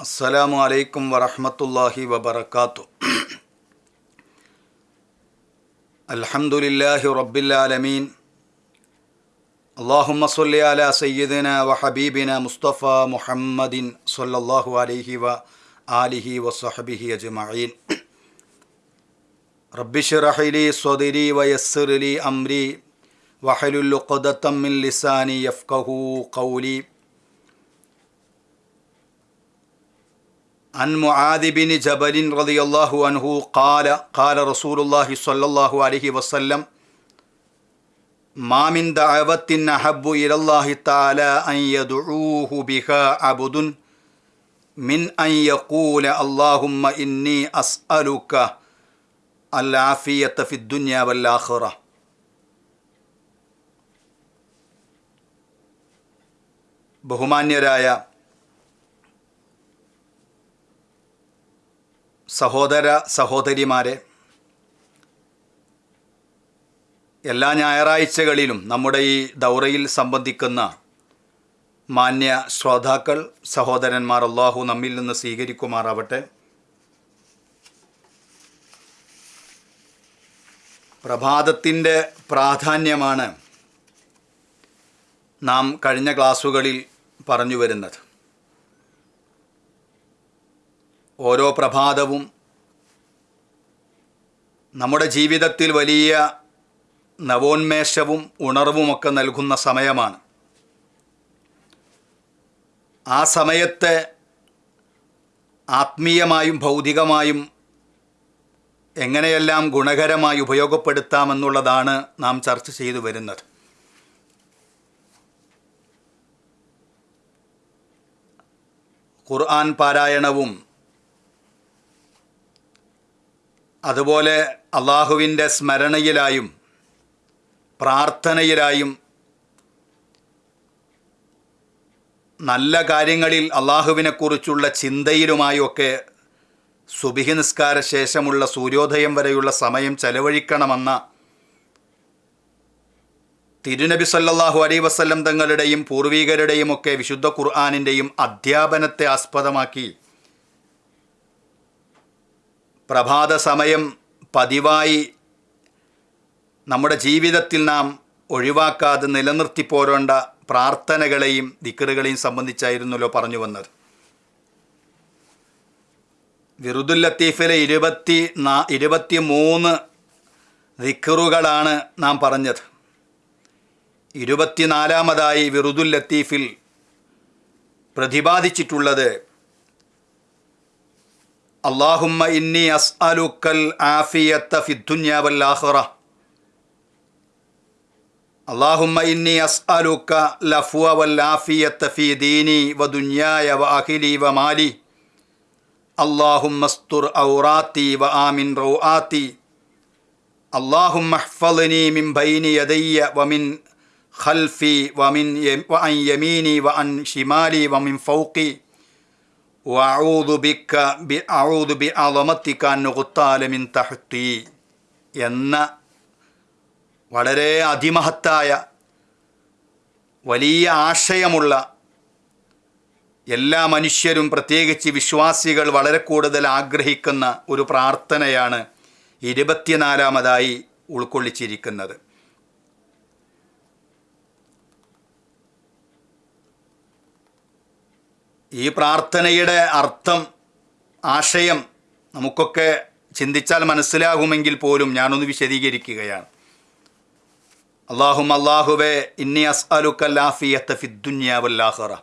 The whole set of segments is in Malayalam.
السلام عليكم ورحمة الله وبركاته الحمد لله رب العالمين اللهم صل على سيدنا وحبيبنا مصطفى محمد صلى الله عليه وآله وصحبه أجمعين رب اشرح لي صدري ويسر لي أمري وحلل عن معاذ بن جبل رضي الله عنه قال قال رسول الله صلى الله عليه وسلم ما من دعوة أحب إلى الله تعالى أن يدعوه بها عبد من أن يقول اللهم إني أسألك العافية في الدنيا والآخرة ബഹുമാന്യരായ സഹോദര സഹോദരിമാരെ എല്ലാ ഞായറാഴ്ചകളിലും നമ്മുടെ ഈ ദൗറയിൽ സംബന്ധിക്കുന്ന മാന്യ ശ്രോതാക്കൾ സഹോദരന്മാർ അള്ളാഹു നമ്മിൽ നിന്ന് സ്വീകരിക്കുമാറാവട്ടെ. പ്രഭാതത്തിന്റെ പ്രാധാന്യമാണ് നാം കഴിഞ്ഞ ക്ലാസ്സുകളിൽ പറഞ്ഞു വരുന്നത്. ഓരോ പ്രഭാതവും നമ്മുടെ ജീവിതത്തിൽ വലിയ നവോന്മേഷവും ഉണർവുമൊക്കെ നൽകുന്ന സമയമാണ്. ആ സമയത്തെ ആത്മീയമായും ഭൗതികമായും എങ്ങനെയെല്ലാം ഗുണകരമായി ഉപയോഗപ്പെടുത്താമെന്നുള്ളതാണ് നാം ചർച്ച ചെയ്തു വരുന്നത്. ഖുർആൻ പാരായണവും അതുപോലെ അള്ളാഹുവിന്റെ സ്മരണയിലായും പ്രാർത്ഥനയിലായും നല്ല കാര്യങ്ങളിൽ അള്ളാഹുവിനെക്കുറിച്ചുള്ള ചിന്തയിലുമായൊക്കെ സുബിഹി നിസ്കാര ശേഷമുള്ള സൂര്യോദയം വരെയുള്ള സമയം ചെലവഴിക്കണമെന്ന തിരുനബി സല്ലാഹു അലൈ വസല്ലം തങ്ങളുടെയും പൂർവികരുടെയും ഒക്കെ വിശുദ്ധ ഖുർആാനിന്റെയും അധ്യാപനത്തെ ആസ്പദമാക്കി പ്രഭാത സമയം പതിവായി നമ്മുടെ ജീവിതത്തിൽ നാം ഒഴിവാക്കാതെ നിലനിർത്തി പോരേണ്ട പ്രാർത്ഥനകളെയും ദിക്കറുകളെയും സംബന്ധിച്ചായിരുന്നല്ലോ പറഞ്ഞു വന്നത്. വിറുദുൽ ലത്തീഫിലെ ഇരുപത്തി നാ ഇരുപത്തി മൂന്ന് ദിക്കറുകളാണ് നാം പറഞ്ഞത്. ഇരുപത്തിനാലാമതായി വിറുദുൽ ലത്തീഫിൽ പ്രതിപാദിച്ചിട്ടുള്ളത് അള്ളാഹുമ്മ ഇന്നി അസ്അലുക്കൽ ആഫിയത്ത ഫിദ്ദുന്യ വല്ലാഹിറ അള്ളാഹുമ്മ ഇന്നി അസ്അലുക്ക ലഫുവ വല്ലാഫിയത്ത ഫി ദീനി വ ദുന്യായ വ അഖിലി വ മാലി അള്ളാഹുമ്മ സ്തുർ ഔറാത്തി വ ആമിൻ റൗആത്തി അള്ളാഹുമ്മ ഹ്ഫളിനി മിൻ ബൈനി യദയ്യ വ മിൻ ഖൽഫി വ മിൻ വ ബിക്ക മിൻ എന്ന വളരെ അതിമഹത്തായ വലിയ ആശയമുള്ള എല്ലാ മനുഷ്യരും പ്രത്യേകിച്ച് വിശ്വാസികൾ വളരെ കൂടുതൽ ആഗ്രഹിക്കുന്ന ഒരു പ്രാർത്ഥനയാണ് ഇരുപത്തിനാലാമതായി ഉൾക്കൊള്ളിച്ചിരിക്കുന്നത്. ഈ പ്രാർത്ഥനയുടെ അർത്ഥം ആശയം നമുക്കൊക്കെ ചിന്തിച്ചാൽ മനസ്സിലാകുമെങ്കിൽ പോലും ഞാനൊന്ന് വിശദീകരിക്കുകയാണ്. അള്ളാഹും അള്ളാഹുവെ ഇന്നി അസ്അലുക്കല്ലാഫിയത്ത ഫിദ്ദുന്യാവല്ലാഹറ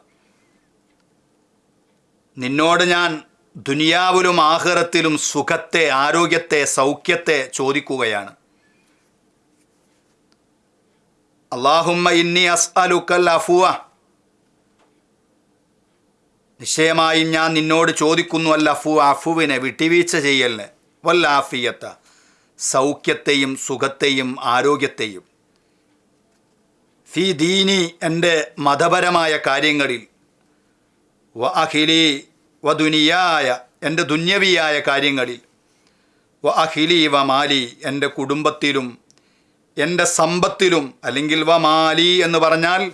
നിന്നോട് ഞാൻ ദുനിയാവിലും ആഹ്റത്തിലും സുഖത്തെ ആരോഗ്യത്തെ സൗഖ്യത്തെ ചോദിക്കുകയാണ്. അള്ളാഹുമ്മ ഇന്നി അസ്അലുക്കൽ അഫുവ നിശ്ചയമായും ഞാൻ നിന്നോട് ചോദിക്കുന്നു അല്ല അഫു അഫുവിനെ വിട്ടുവീഴ്ച ചെയ്യലിന്. വല്ലാഫിയത്ത സൗഖ്യത്തെയും സുഖത്തെയും ആരോഗ്യത്തെയും. ഫി ദീനി എന്റെ മതപരമായ കാര്യങ്ങളിൽ. വ അഖിലി വ ദുനിയായ എന്റെ ദുന്യവിയായ കാര്യങ്ങളിൽ. വ അഖിലി വ മാലി എന്റെ കുടുംബത്തിലും എന്റെ സമ്പത്തിലും അല്ലെങ്കിൽ വ മാലി എന്ന് പറഞ്ഞാൽ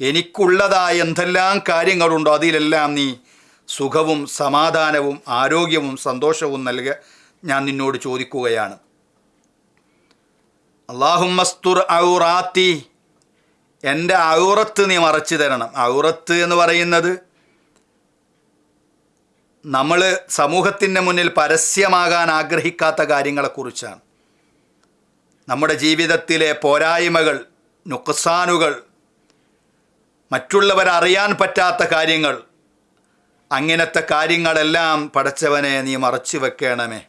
എനിക്കുള്ളതായ എന്തെല്ലാം കാര്യങ്ങളുണ്ടോ? അതിലെല്ലാം നീ സുഖവും സമാധാനവും ആരോഗ്യവും സന്തോഷവും നൽകുക ഞാൻ നിന്നോട് ചോദിക്കുകയാണ്. അള്ളാഹുമസ്തുർ ഔറാത്തി. എന്റെ ഔറത്ത് നീ മറച്ചു തരണം. ഔറത്ത് എന്ന് പറയുന്നത് നമ്മൾ സമൂഹത്തിന്റെ മുന്നിൽ പരസ്യമാകാൻ ആഗ്രഹിക്കാത്ത കാര്യങ്ങളെക്കുറിച്ചാണ്. നമ്മുടെ ജീവിതത്തിലെ പോരായ്മകൾ നുക്സാനുകൾ മറ്റുള്ളവർ അറിയാൻ പറ്റാത്ത കാര്യങ്ങൾ. അങ്ങനത്തെ കാര്യങ്ങളെല്ലാം പടച്ചവനെ നീ മറച്ചു വെക്കണമേ.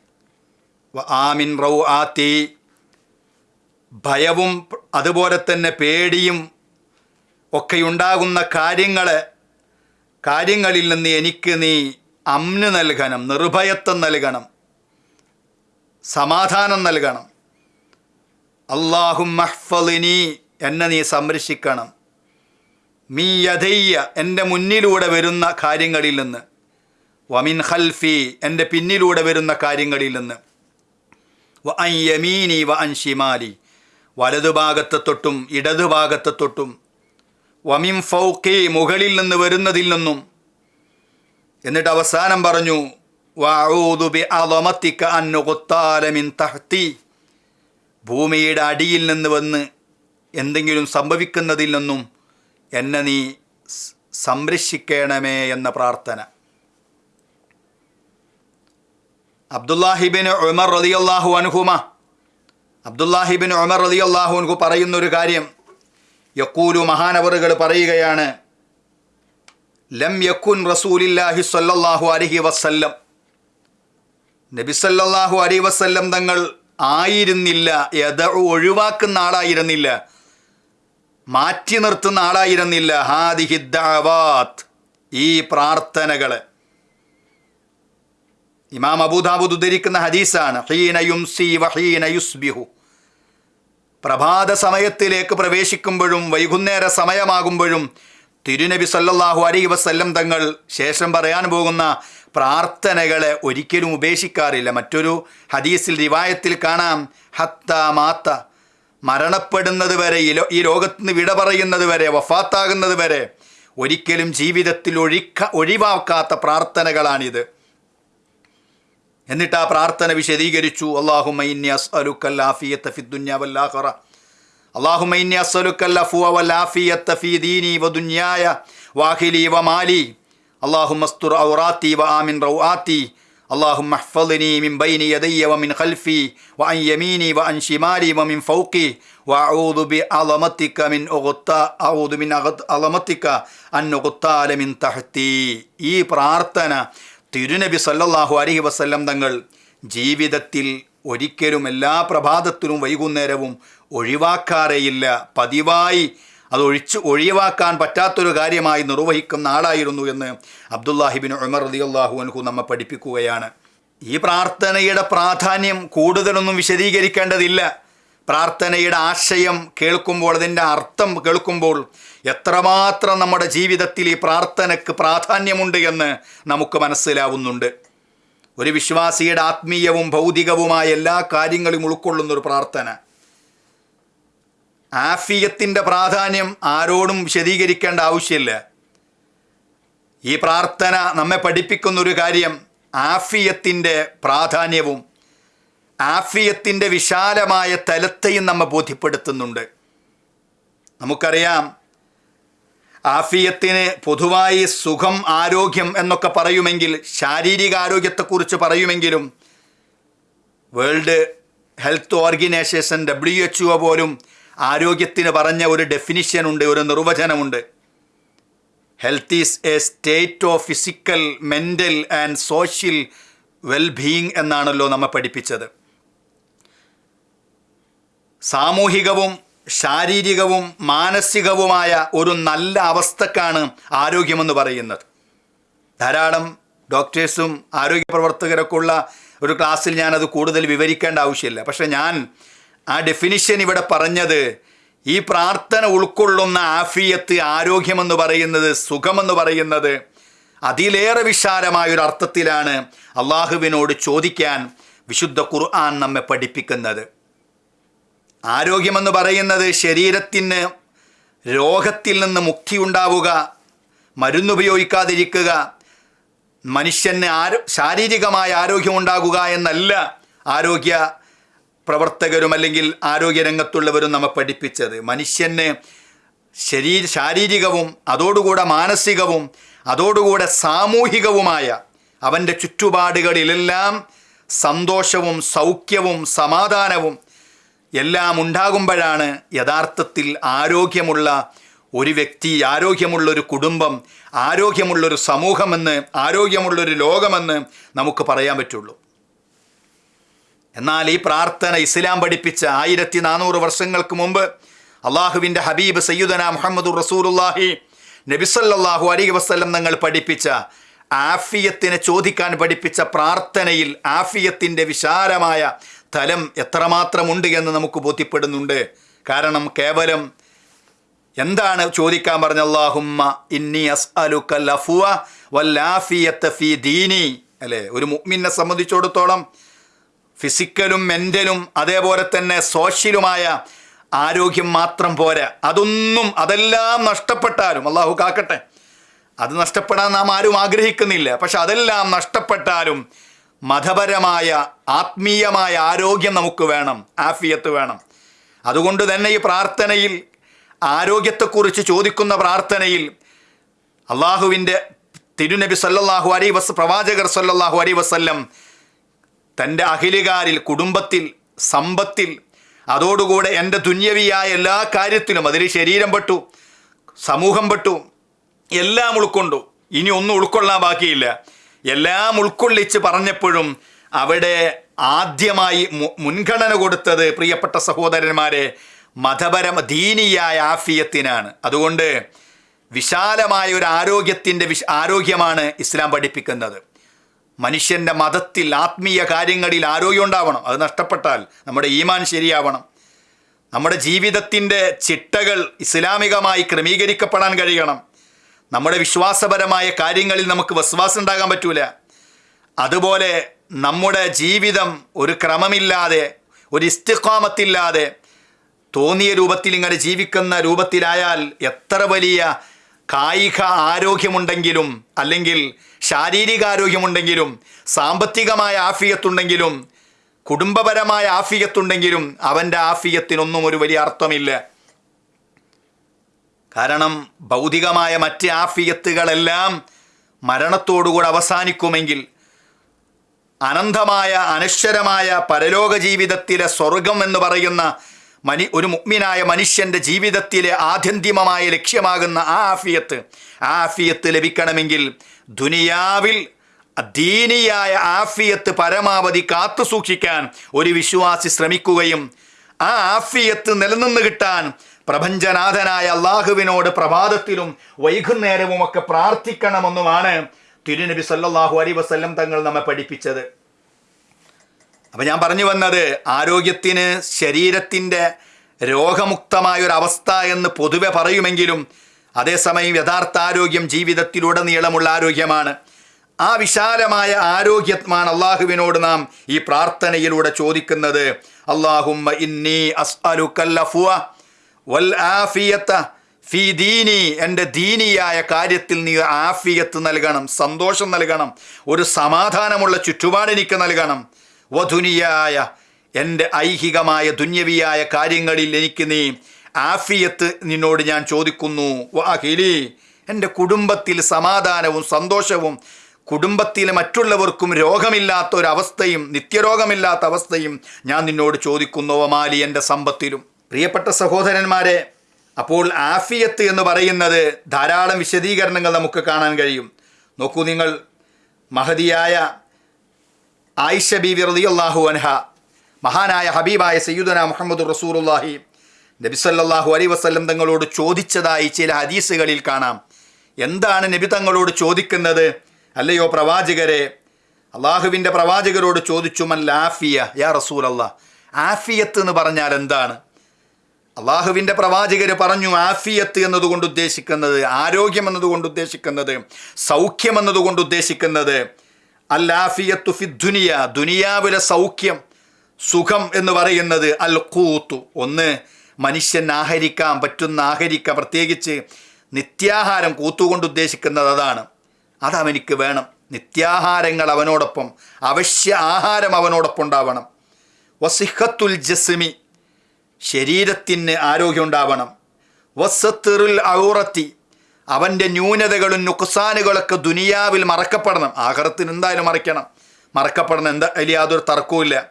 ആമിൻ റൗ ആത്തി ഭയവും അതുപോലെ തന്നെ പേടിയും ഒക്കെ ഉണ്ടാകുന്ന കാര്യങ്ങൾ കാര്യങ്ങളിൽ നിന്ന് എനിക്ക് നീ അമ്ന് നൽകണം നിർഭയത്വം നൽകണം സമാധാനം നൽകണം. അള്ളാഹും മഹ്ഫലിനി എന്നെ നീ സംരക്ഷിക്കണം. മീ യഥയ്യ എന്റെ മുന്നിലൂടെ വരുന്ന കാര്യങ്ങളിൽ നിന്ന്. വമിൻ ഖൽഫി എന്റെ പിന്നിലൂടെ വരുന്ന കാര്യങ്ങളിൽ നിന്ന്. വ അൻ യമീനി വ അൻ ഷിമാലി വലതുഭാഗത്തെ തൊട്ടും ഇടതുഭാഗത്തെ തൊട്ടും. വമിൻ ഫൗക്കി മുകളിൽ നിന്ന് വരുന്നതിൽ നിന്നും. എന്നിട്ട് അവസാനം പറഞ്ഞു വാഴൂതുബി ബി അളമത്തിക അൻ നുഖ്താല മിൻ തഹ്തി. ഭൂമിയുടെ അടിയിൽ നിന്ന് വന്ന് എന്തെങ്കിലും സംഭവിക്കുന്നതിൽ നിന്നും എന്നെ നീ സംരക്ഷിക്കണമേ എന്ന പ്രാർത്ഥന. അബ്ദുല്ലാഹിബിൻ ഉമർ റളിയല്ലാഹു അനുഹുമ അബ്ദുല്ലാഹിബിൻ ഉമർ റളിയല്ലാഹു അനുഹു പറയുന്നൊരു കാര്യം യക്കൂലു മഹാനവറുകൾ പറയുകയാണ് ലം യക്കുൻ റസൂലില്ലാഹി സ്വല്ലല്ലാഹു അലഹി വസ്ല്ലം. നബിസല്ലാഹു വസ്ല്ലം വസല്ലം തങ്ങൾ ആയിരുന്നില്ല യഥ ഒഴിവാക്കുന്ന ആളായിരുന്നില്ല. മാറ്റി നിർത്തുന്ന ആളായിരുന്നില്ല. ഹാദിഹി ദഅവാത്ത്. ഈ പ്രാർത്ഥനകൾ. ഇമാം അബൂദാബുദ് ഉദ്ധരിക്കുന്ന ഹദീസാണ്. ഹീനയും സി വഹീന യുസ്ബിഹു. പ്രഭാത സമയത്തിലേക്ക് പ്രവേശിക്കുമ്പോഴും വൈകുന്നേര സമയമാകുമ്പോഴും തിരുനബി സല്ലാഹു അലൈഹി വസല്ലം തങ്ങൾ ശേഷം പറയാൻ പോകുന്ന പ്രാർത്ഥനകളെ ഒരിക്കലും ഉപേക്ഷിക്കാറില്ല. മറ്റൊരു ഹദീസിൽ റിവായത്തിൽ കാണാം. ഹത്ത മാത്ത. മരണപ്പെടുന്നത് വരെ ഈ ലോകത്ത് നിന്ന് വിട പറയുന്നത് വരെ വഫാത്താകുന്നത് വരെ ഒരിക്കലും ജീവിതത്തിൽ ഒഴിക്ക ഒഴിവാക്കാത്ത പ്രാർത്ഥനകളാണിത്. എന്നിട്ട് ആ പ്രാർത്ഥന വിശദീകരിച്ചു. അള്ളാഹുമൈന്യ ദീനി അള്ളാഹുമസ്തുർ ഔറാത്തി വ ആമിൻ റൗആത്തി. اللهم احفظني من بين يدي ومن خلفي وعن يميني وعن شمالي ومن فوقي وأعوذ بعظمتك من أغطى أعوذ من أغط- عظمتك أن أغتال من تحتي ഈ പ്രാർത്ഥന തിരുനബി സല്ലല്ലാഹു അലൈഹി വസല്ലം തങ്ങൾ ജീവിതത്തിൽ ഒരിക്കലും എല്ലാ പ്രഭാതത്തിലും വൈകുന്നേരവും ഒഴിവാക്കാറേയില്ല പതിവായി അത് ഒഴിച്ച് ഒഴിവാക്കാൻ പറ്റാത്തൊരു കാര്യമായി നിർവഹിക്കുന്ന ആളായിരുന്നു എന്ന് അബ്ദുല്ലാഹിബിൻ ഉമർ റളിയല്ലാഹു അൻഹു നമ്മെ പഠിപ്പിക്കുകയാണ്. ഈ പ്രാർത്ഥനയുടെ പ്രാധാന്യം കൂടുതലൊന്നും വിശദീകരിക്കേണ്ടതില്ല. പ്രാർത്ഥനയുടെ ആശയം കേൾക്കുമ്പോൾ അതിന്റെ അർത്ഥം കേൾക്കുമ്പോൾ എത്രമാത്രം നമ്മുടെ ജീവിതത്തിൽ ഈ പ്രാർത്ഥനയ്ക്ക് പ്രാധാന്യമുണ്ട് എന്ന് നമുക്ക് മനസ്സിലാവുന്നുണ്ട്. ഒരു വിശ്വാസിയുടെ ആത്മീയവും ഭൗതികവുമായ എല്ലാ കാര്യങ്ങളും ഉൾക്കൊള്ളുന്ന ഒരു പ്രാർത്ഥന. ആഫിയത്തിന്റെ പ്രാധാന്യം ആരോടും വിശദീകരിക്കേണ്ട ആവശ്യമില്ല. ഈ പ്രാർത്ഥന നമ്മെ പഠിപ്പിക്കുന്നൊരു കാര്യം ആഫിയത്തിന്റെ പ്രാധാന്യവും ആഫിയത്തിന്റെ വിശാലമായ തലത്തെയും നമ്മെ ബോധ്യപ്പെടുത്തുന്നുണ്ട്. നമുക്കറിയാം ആഫിയത്തിന് പൊതുവായി സുഖം ആരോഗ്യം എന്നൊക്കെ പറയുമെങ്കിൽ ശാരീരിക ആരോഗ്യത്തെക്കുറിച്ച് പറയുമെങ്കിലും world health organisation W H O പോലും ആരോഗ്യത്തിന് പറഞ്ഞ ഒരു ഡെഫിനിഷൻ ഉണ്ട് ഒരു നിർവചനമുണ്ട്. Health is a state of physical mental and social wellbeing എന്നാണല്ലോ നമ്മെ പഠിപ്പിച്ചത്. സാമൂഹികവും ശാരീരികവും മാനസികവുമായ ഒരു നല്ല അവസ്ഥക്കാണ് ആരോഗ്യമെന്ന് പറയുന്നത്. ധാരാളം ഡോക്ടേഴ്സും ആരോഗ്യ പ്രവർത്തകരൊക്കെ ഉള്ള ഒരു ക്ലാസ്സിൽ ഞാനത് കൂടുതൽ വിവരിക്കേണ്ട ആവശ്യമില്ല. പക്ഷേ ഞാൻ ആ ഡെഫിനിഷൻ ഇവിടെ പറഞ്ഞത് ഈ പ്രാർത്ഥന ഉൾക്കൊള്ളുന്ന ആഫിയത്ത് ആരോഗ്യമെന്ന് പറയുന്നത് സുഖമെന്ന് പറയുന്നത് അതിലേറെ വിശാലമായ ഒരു അർത്ഥത്തിലാണ് അള്ളാഹുവിനോട് ചോദിക്കാൻ വിശുദ്ധ ഖുർആൻ നമ്മെ പഠിപ്പിക്കുന്നത്. ആരോഗ്യമെന്ന് പറയുന്നത് ശരീരത്തിന് രോഗത്തിൽ നിന്ന് മുക്തി ഉണ്ടാവുക മരുന്നുപയോഗിക്കാതിരിക്കുക മനുഷ്യന് ആരോ ശാരീരികമായ ആരോഗ്യം ഉണ്ടാകുക എന്നല്ല ആരോഗ്യ പ്രവർത്തകരും അല്ലെങ്കിൽ ആരോഗ്യരംഗത്തുള്ളവരും നമ്മെ പഠിപ്പിച്ചത്. മനുഷ്യന് ശരീര ശാരീരികവും അതോടുകൂടെ മാനസികവും അതോടുകൂടെ സാമൂഹികവുമായ അവന്റെ ചുറ്റുപാടുകളിലെല്ലാം സന്തോഷവും സൗഖ്യവും സമാധാനവും എല്ലാം ഉണ്ടാകുമ്പോഴാണ് യഥാർത്ഥത്തിൽ ആരോഗ്യമുള്ള ഒരു വ്യക്തി ആരോഗ്യമുള്ളൊരു കുടുംബം ആരോഗ്യമുള്ളൊരു സമൂഹമെന്ന് ആരോഗ്യമുള്ളൊരു ലോകമെന്ന് നമുക്ക് പറയാൻ പറ്റുള്ളൂ. എന്നാൽ ഈ പ്രാർത്ഥന ഇസ്ലാം പഠിപ്പിച്ച ആയിരത്തി നാനൂറ് വർഷങ്ങൾക്ക് മുമ്പ് അള്ളാഹുവിന്റെ ഹബീബ് സയ്യുദന മുഹമ്മദ് റസൂലുല്ലാഹി നബിസല്ലാഹു അലി വസ്ലം തങ്ങൾ പഠിപ്പിച്ച ആഫിയത്തിനെ ചോദിക്കാൻ പഠിപ്പിച്ച പ്രാർത്ഥനയിൽ ആഫിയത്തിന്റെ വിശാലമായ തലം എത്രമാത്രമുണ്ട് എന്ന് നമുക്ക് ബോധ്യപ്പെടുന്നുണ്ട്. കാരണം കേവലം എന്താണ് ചോദിക്കാൻ പറഞ്ഞ അള്ളാഹുമ്മ ഇന്നി അസ് അസ്അലുക ലഫുവ വല്ലാഫിയത്ത് ഫി ദീനി. അല്ലേ? ഒരു മുഅ്മിനെ സംബന്ധിച്ചിടത്തോളം ഫിസിക്കലും മെന്റലും അതേപോലെ തന്നെ സോഷ്യലുമായ ആരോഗ്യം മാത്രം പോരാ. അതൊന്നും അതെല്ലാം നഷ്ടപ്പെട്ടാലും അള്ളാഹു കാക്കട്ടെ അത് നഷ്ടപ്പെടാൻ നാം ആരും ആഗ്രഹിക്കുന്നില്ല. പക്ഷെ അതെല്ലാം നഷ്ടപ്പെട്ടാലും മതപരമായ ആത്മീയമായ ആരോഗ്യം നമുക്ക് വേണം ആഫിയത്ത് വേണം. അതുകൊണ്ട് തന്നെ ഈ പ്രാർത്ഥനയിൽ ആരോഗ്യത്തെക്കുറിച്ച് ചോദിക്കുന്ന പ്രാർത്ഥനയിൽ അള്ളാഹുവിന്റെ തിരുനബി സല്ലാഹു അലൈ വസ് പ്രവാചകർ സല്ലാഹു അലൈ വസല്ലം തന്റെ അഖിലുകാരിൽ കുടുംബത്തിൽ സമ്പത്തിൽ അതോടുകൂടെ എന്റെ തുന്യവിയായ എല്ലാ കാര്യത്തിലും അതിൽ ശരീരം പെട്ടു സമൂഹം പെട്ടു എല്ലാം ഉൾക്കൊണ്ടു. ഇനി ഒന്നും ഉൾക്കൊള്ളാൻ ബാക്കിയില്ല. എല്ലാം ഉൾക്കൊള്ളിച്ച് പറഞ്ഞപ്പോഴും അവിടെ ആദ്യമായി മുൻഗണന കൊടുത്തത് പ്രിയപ്പെട്ട സഹോദരന്മാരെ മതപരമ ദീനിയായ ആഫിയത്തിനാണ്. അതുകൊണ്ട് വിശാലമായ ഒരു ആരോഗ്യത്തിന്റെ വിശ ആരോഗ്യമാണ് ഇസ്ലാം പഠിപ്പിക്കുന്നത്. മനുഷ്യന്റെ മതത്തിൽ ആത്മീയ കാര്യങ്ങളിൽ ആരോഗ്യം ഉണ്ടാവണം. അത് നഷ്ടപ്പെട്ടാൽ നമ്മുടെ ഈമാൻ ശരിയാവണം. നമ്മുടെ ജീവിതത്തിന്റെ ചിട്ടകൾ ഇസ്ലാമികമായി ക്രമീകരിക്കപ്പെടാൻ കഴിയണം. നമ്മുടെ വിശ്വാസപരമായ കാര്യങ്ങളിൽ നമുക്ക് വിശ്വാസം ഉണ്ടാകാൻ പറ്റൂല. അതുപോലെ നമ്മുടെ ജീവിതം ഒരു ക്രമമില്ലാതെ ഒരു ഇസ്തിഖാമത്തില്ലാതെ തോന്നിയ രൂപത്തിൽ ഇങ്ങനെ ജീവിക്കുന്ന രൂപത്തിലായാൽ എത്ര വലിയ കായിക ആരോഗ്യമുണ്ടെങ്കിലും അല്ലെങ്കിൽ ശാരീരിക ആരോഗ്യമുണ്ടെങ്കിലും സാമ്പത്തികമായ ആഫിയത്തുണ്ടെങ്കിലും കുടുംബപരമായ ആഫിയത്തുണ്ടെങ്കിലും അവന്റെ ആഫിയത്തിനൊന്നും ഒരു വലിയ അർത്ഥമില്ല. കാരണം ഭൗതികമായ മറ്റ് ആഫിയത്തുകളെല്ലാം മരണത്തോടുകൂടെ അവസാനിക്കുമെങ്കിൽ അനന്തമായ അനശ്വരമായ പരലോക ജീവിതത്തിലെ സ്വർഗം എന്ന് പറയുന്ന മനി ഒരു മുഗ്മിനായ മനുഷ്യന്റെ ജീവിതത്തിലെ ആത്യന്തികമായ ലക്ഷ്യമാകുന്ന ആ ആഫിയത്ത് ആ ആഫിയത്ത് ലഭിക്കണമെങ്കിൽ ദുനിയാവിൽ ദീനിയായ ആഫിയത്ത് പരമാവധി കാത്തു സൂക്ഷിക്കാൻ ഒരു വിശ്വാസി ശ്രമിക്കുകയും ആ ആഫിയത്ത് നിലനിന്ന് കിട്ടാൻ പ്രപഞ്ചനാഥനായ അള്ളാഹുവിനോട് പ്രഭാതത്തിലും വൈകുന്നേരവുമൊക്കെ പ്രാർത്ഥിക്കണമെന്നുമാണ് തിരുനബി സല്ലാഹു അലൈ വസല്ലം തങ്ങൾ നമ്മെ പഠിപ്പിച്ചത്. അപ്പം ഞാൻ പറഞ്ഞു വന്നത് ആരോഗ്യത്തിന് ശരീരത്തിന്റെ രോഗമുക്തമായ ഒരു അവസ്ഥ എന്ന് പൊതുവെ പറയുമെങ്കിലും അതേസമയം യഥാർത്ഥ ആരോഗ്യം ജീവിതത്തിലുടനീളമുള്ള ആരോഗ്യമാണ്. ആ വിശാലമായ ആരോഗ്യമാണ് അള്ളാഹുവിനോട് നാം ഈ പ്രാർത്ഥനയിലൂടെ ചോദിക്കുന്നത്. അള്ളാഹുമ്മ ഇന്നി വൽ ദീനി. എന്റെ ദീനിയായ കാര്യത്തിൽ നീ ആഫിയത്ത് നൽകണം സന്തോഷം നൽകണം ഒരു സമാധാനമുള്ള ചുറ്റുപാട് എനിക്ക് നൽകണം. വധുനിയായ എന്റെ ഐഹികമായ ദുന്യവിയായ കാര്യങ്ങളിൽ എനിക്ക് നീ ആഫിയത്ത് നിന്നോട് ഞാൻ ചോദിക്കുന്നു. വാഹിലി എന്റെ കുടുംബത്തിൽ സമാധാനവും സന്തോഷവും കുടുംബത്തിലെ മറ്റുള്ളവർക്കും രോഗമില്ലാത്ത ഒരവസ്ഥയും നിത്യരോഗമില്ലാത്ത അവസ്ഥയും ഞാൻ നിന്നോട് ചോദിക്കുന്നു. വമാലി എന്റെ സമ്പത്തിലും. പ്രിയപ്പെട്ട സഹോദരന്മാരെ അപ്പോൾ ആഫിയത്ത് എന്ന് പറയുന്നത് ധാരാളം വിശദീകരണങ്ങൾ നമുക്ക് കാണാൻ കഴിയും. നോക്കൂ നിങ്ങൾ മഹതിയായ ആയിഷ ബീവി റളിയല്ലാഹു അൻഹ മഹാനായ ഹബീബായ സയ്യുദന മുഹമ്മദ് റസൂലുള്ളാഹി നബി സല്ലല്ലാഹു അലൈഹി വസല്ലം തങ്ങളോട് ചോദിച്ചതായി ചില ഹദീസുകളിൽ കാണാം. എന്താണ് നബി തങ്ങളോട് ചോദിക്കുന്നത്? അല്ലയോ പ്രവാചകരെ അള്ളാഹുവിന്റെ പ്രവാചകരോട് ചോദിച്ചു മൽ ആഫിയ യാ റസൂൽ അള്ളാഹ് ആഫിയത്ത് എന്ന് പറഞ്ഞാൽ എന്താണ്? അള്ളാഹുവിന്റെ പ്രവാചകർ പറഞ്ഞു ആഫിയത്ത് എന്നതുകൊണ്ട് ഉദ്ദേശിക്കുന്നത് ആരോഗ്യം എന്നതുകൊണ്ട് ഉദ്ദേശിക്കുന്നത് സൗഖ്യം എന്നതുകൊണ്ട് ഉദ്ദേശിക്കുന്നത് അൽ ആഫിയത്തു ഫി ദുനിയ ദുനിയാവിലെ സൗഖ്യം സുഖം എന്ന് പറയുന്നത് അൽ കൂത്തു ഒന്ന് മനുഷ്യൻ ആഹരിക്കാൻ പറ്റുന്ന ആഹരിക്ക പ്രത്യേകിച്ച് നിത്യാഹാരം കൂത്തുകൊണ്ട് ഉദ്ദേശിക്കുന്നത് അതാണ്. അതവനിക്ക് വേണം. നിത്യാഹാരങ്ങൾ അവനോടൊപ്പം അവശ്യ ആഹാരം അവനോടൊപ്പം ഉണ്ടാവണം. വസിഹത്തുൽ ജസ്മി ശരീരത്തിന് ആരോഗ്യം ഉണ്ടാവണം. വസത്തിറുൽ ഔറത്തി അവന്റെ ന്യൂനതകളും നുക്സാനുകളൊക്കെ ദുനിയാവിൽ മറക്കപ്പെടണം. ആഹാരത്തിന് എന്തായാലും മറയ്ക്കണം മറക്കപ്പെടണം എന്താ? അതിൽ യാതൊരു തർക്കവുമില്ല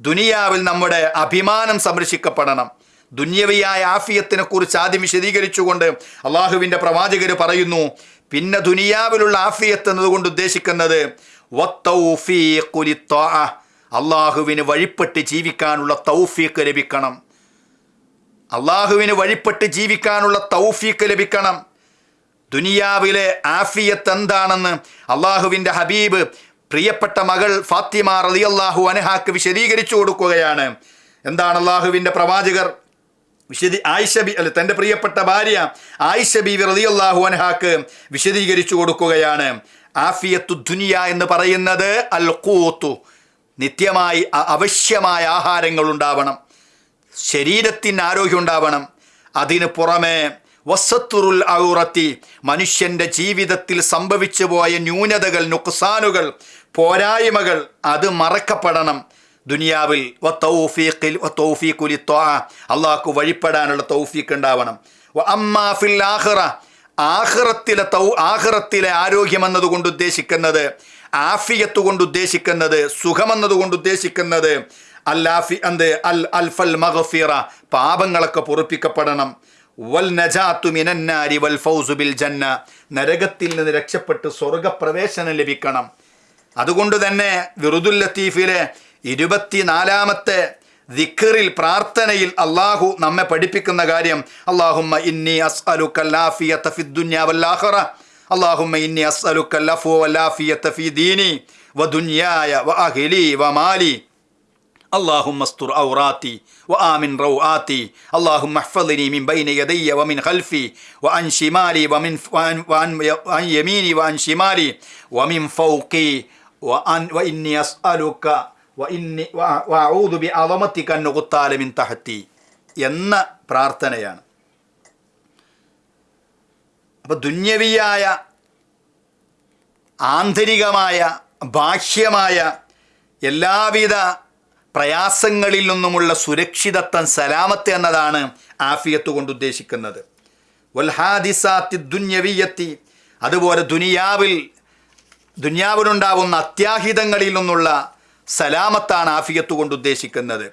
ദുനിയാവിൽ നമ്മുടെ അഭിമാനം സംരക്ഷിക്കപ്പെടണം. ദുന്യവിയായ ആഫിയത്തിനെ കുറിച്ച് ആദ്യം വിശദീകരിച്ചുകൊണ്ട് അള്ളാഹുവിന്റെ പ്രവാചകർ പറയുന്നു പിന്നെ ദുനിയാവിലുള്ള ആഫിയത്ത് എന്നതുകൊണ്ട് ഉദ്ദേശിക്കുന്നത്. അള്ളാഹുവിന് വഴിപ്പെട്ട് ജീവിക്കാനുള്ള തൗഫീക്ക് ലഭിക്കണം. അള്ളാഹുവിന് വഴിപ്പെട്ട് ജീവിക്കാനുള്ള തൗഫീക്ക് ലഭിക്കണം. ദുനിയാവിലെ ആഫിയത്ത് എന്താണെന്ന് അള്ളാഹുവിന്റെ ഹബീബ് പ്രിയപ്പെട്ട മകൾ ഫാത്തിമ റളിയല്ലാഹു അനഹാക്ക് വിശദീകരിച്ചു കൊടുക്കുകയാണ്. എന്താണ് അള്ളാഹുവിന്റെ പ്രവാചകർ? വിശദീ ആയിഷബി അല്ല തന്റെ പ്രിയപ്പെട്ട ഭാര്യ ആയിഷ ബീവി റളിയല്ലാഹു അൻഹാക്ക് വിശദീകരിച്ചു കൊടുക്കുകയാണ്. ആഫിയത്തു ദുനിയ എന്ന് പറയുന്നത് അൽ കൂത്തു നിത്യമായി അവശ്യമായ ആഹാരങ്ങൾ ഉണ്ടാവണം. ശരീരത്തിന് ആരോഗ്യം ഉണ്ടാവണം. അതിന് പുറമെ വസത്തുറുൽ ഔറത്തി മനുഷ്യന്റെ ജീവിതത്തിൽ സംഭവിച്ചു പോയ ന്യൂനതകൾ നുക്സാനുകൾ പോരായ്മകൾ അത് മറക്കപ്പെടണം. ദുനിയാവിൽ വ തൗഫീഖിൽ വ തൗഫീഖുലി അള്ളാഹ്ക്ക് വഴിപ്പെടാനുള്ള തൗഫീഖ് ഉണ്ടാവണം. വ അമ്മാ ഫിൽ ആഖിറ ആഖിറത്തിലെ തൗ ആഹ്റത്തിലെ ആരോഗ്യം എന്നതുകൊണ്ട് ഉദ്ദേശിക്കുന്നത് ആഫിയത്ത് കൊണ്ട് ഉദ്ദേശിക്കുന്നത് സുഖമെന്നതുകൊണ്ട് ഉദ്ദേശിക്കുന്നത് അല്ലാഫി എന്ത്? അൽ അൽഫൽ മഹഫീറ പാപങ്ങളൊക്കെ പൊറുപ്പിക്കപ്പെടണം. വൽ നജാത്തു മിനന്നാരി വൽ ഫൗസു ബിൽ ജന്ന നരകത്തിൽ നിന്ന് രക്ഷപ്പെട്ട് സ്വർഗപ്രവേശനം ലഭിക്കണം. അതുകൊണ്ട് തന്നെ വിറുദുൽ ലത്തീഫിലെ ഇരുപത്തിനാലാമത്തെ ദിക്കറിൽ പ്രാർത്ഥനയിൽ അള്ളാഹു നമ്മെ പഠിപ്പിക്കുന്ന കാര്യം അള്ളാഹുമ്മ ഇന്നി അസ്അലുക്കല്ലാഫിയത്ത ഫിദ്ദുന്യ വല്ലാഖറ അള്ളാഹുമ്മ ഇന്നി അസ്അലുക്കല്ലഫു വല്ലാഫിയത്ത ഫി ദീനി. വ വദുന്യായ വ അഹിലി വ വമാലി اللهم استر عوراتي وآمن روآتي اللهم احفظني من بين يدي ومن خلفي وعن شمالي ومن وعن, وعن, وعن يميني وعن شمالي ومن فوقي وأن وإني أسألك وإني وأ- وأعوذ بعظمتك أن أغتال من تحتي എന്ന പ്രാർത്ഥനയാണ് അപ്പൊ ദുന്യവിയായ ആന്തരികമായ ബാഹ്യമായ എല്ലാവിധ പ്രയാസങ്ങളിൽ നിന്നുമുള്ള സുരക്ഷിതത്വം സലാമത്ത് എന്നതാണ് ആഫിയത്ത് കൊണ്ട് ഉദ്ദേശിക്കുന്നത്. വൽഹാദിസാത്തി ദുന്യവിയത്തി അതുപോലെ ദുനിയാവിൽ ദുനിയാവിലുണ്ടാവുന്ന അത്യാഹിതങ്ങളിൽ നിന്നുള്ള സലാമത്താണ് ആഫിയത്ത് കൊണ്ട് ഉദ്ദേശിക്കുന്നത്.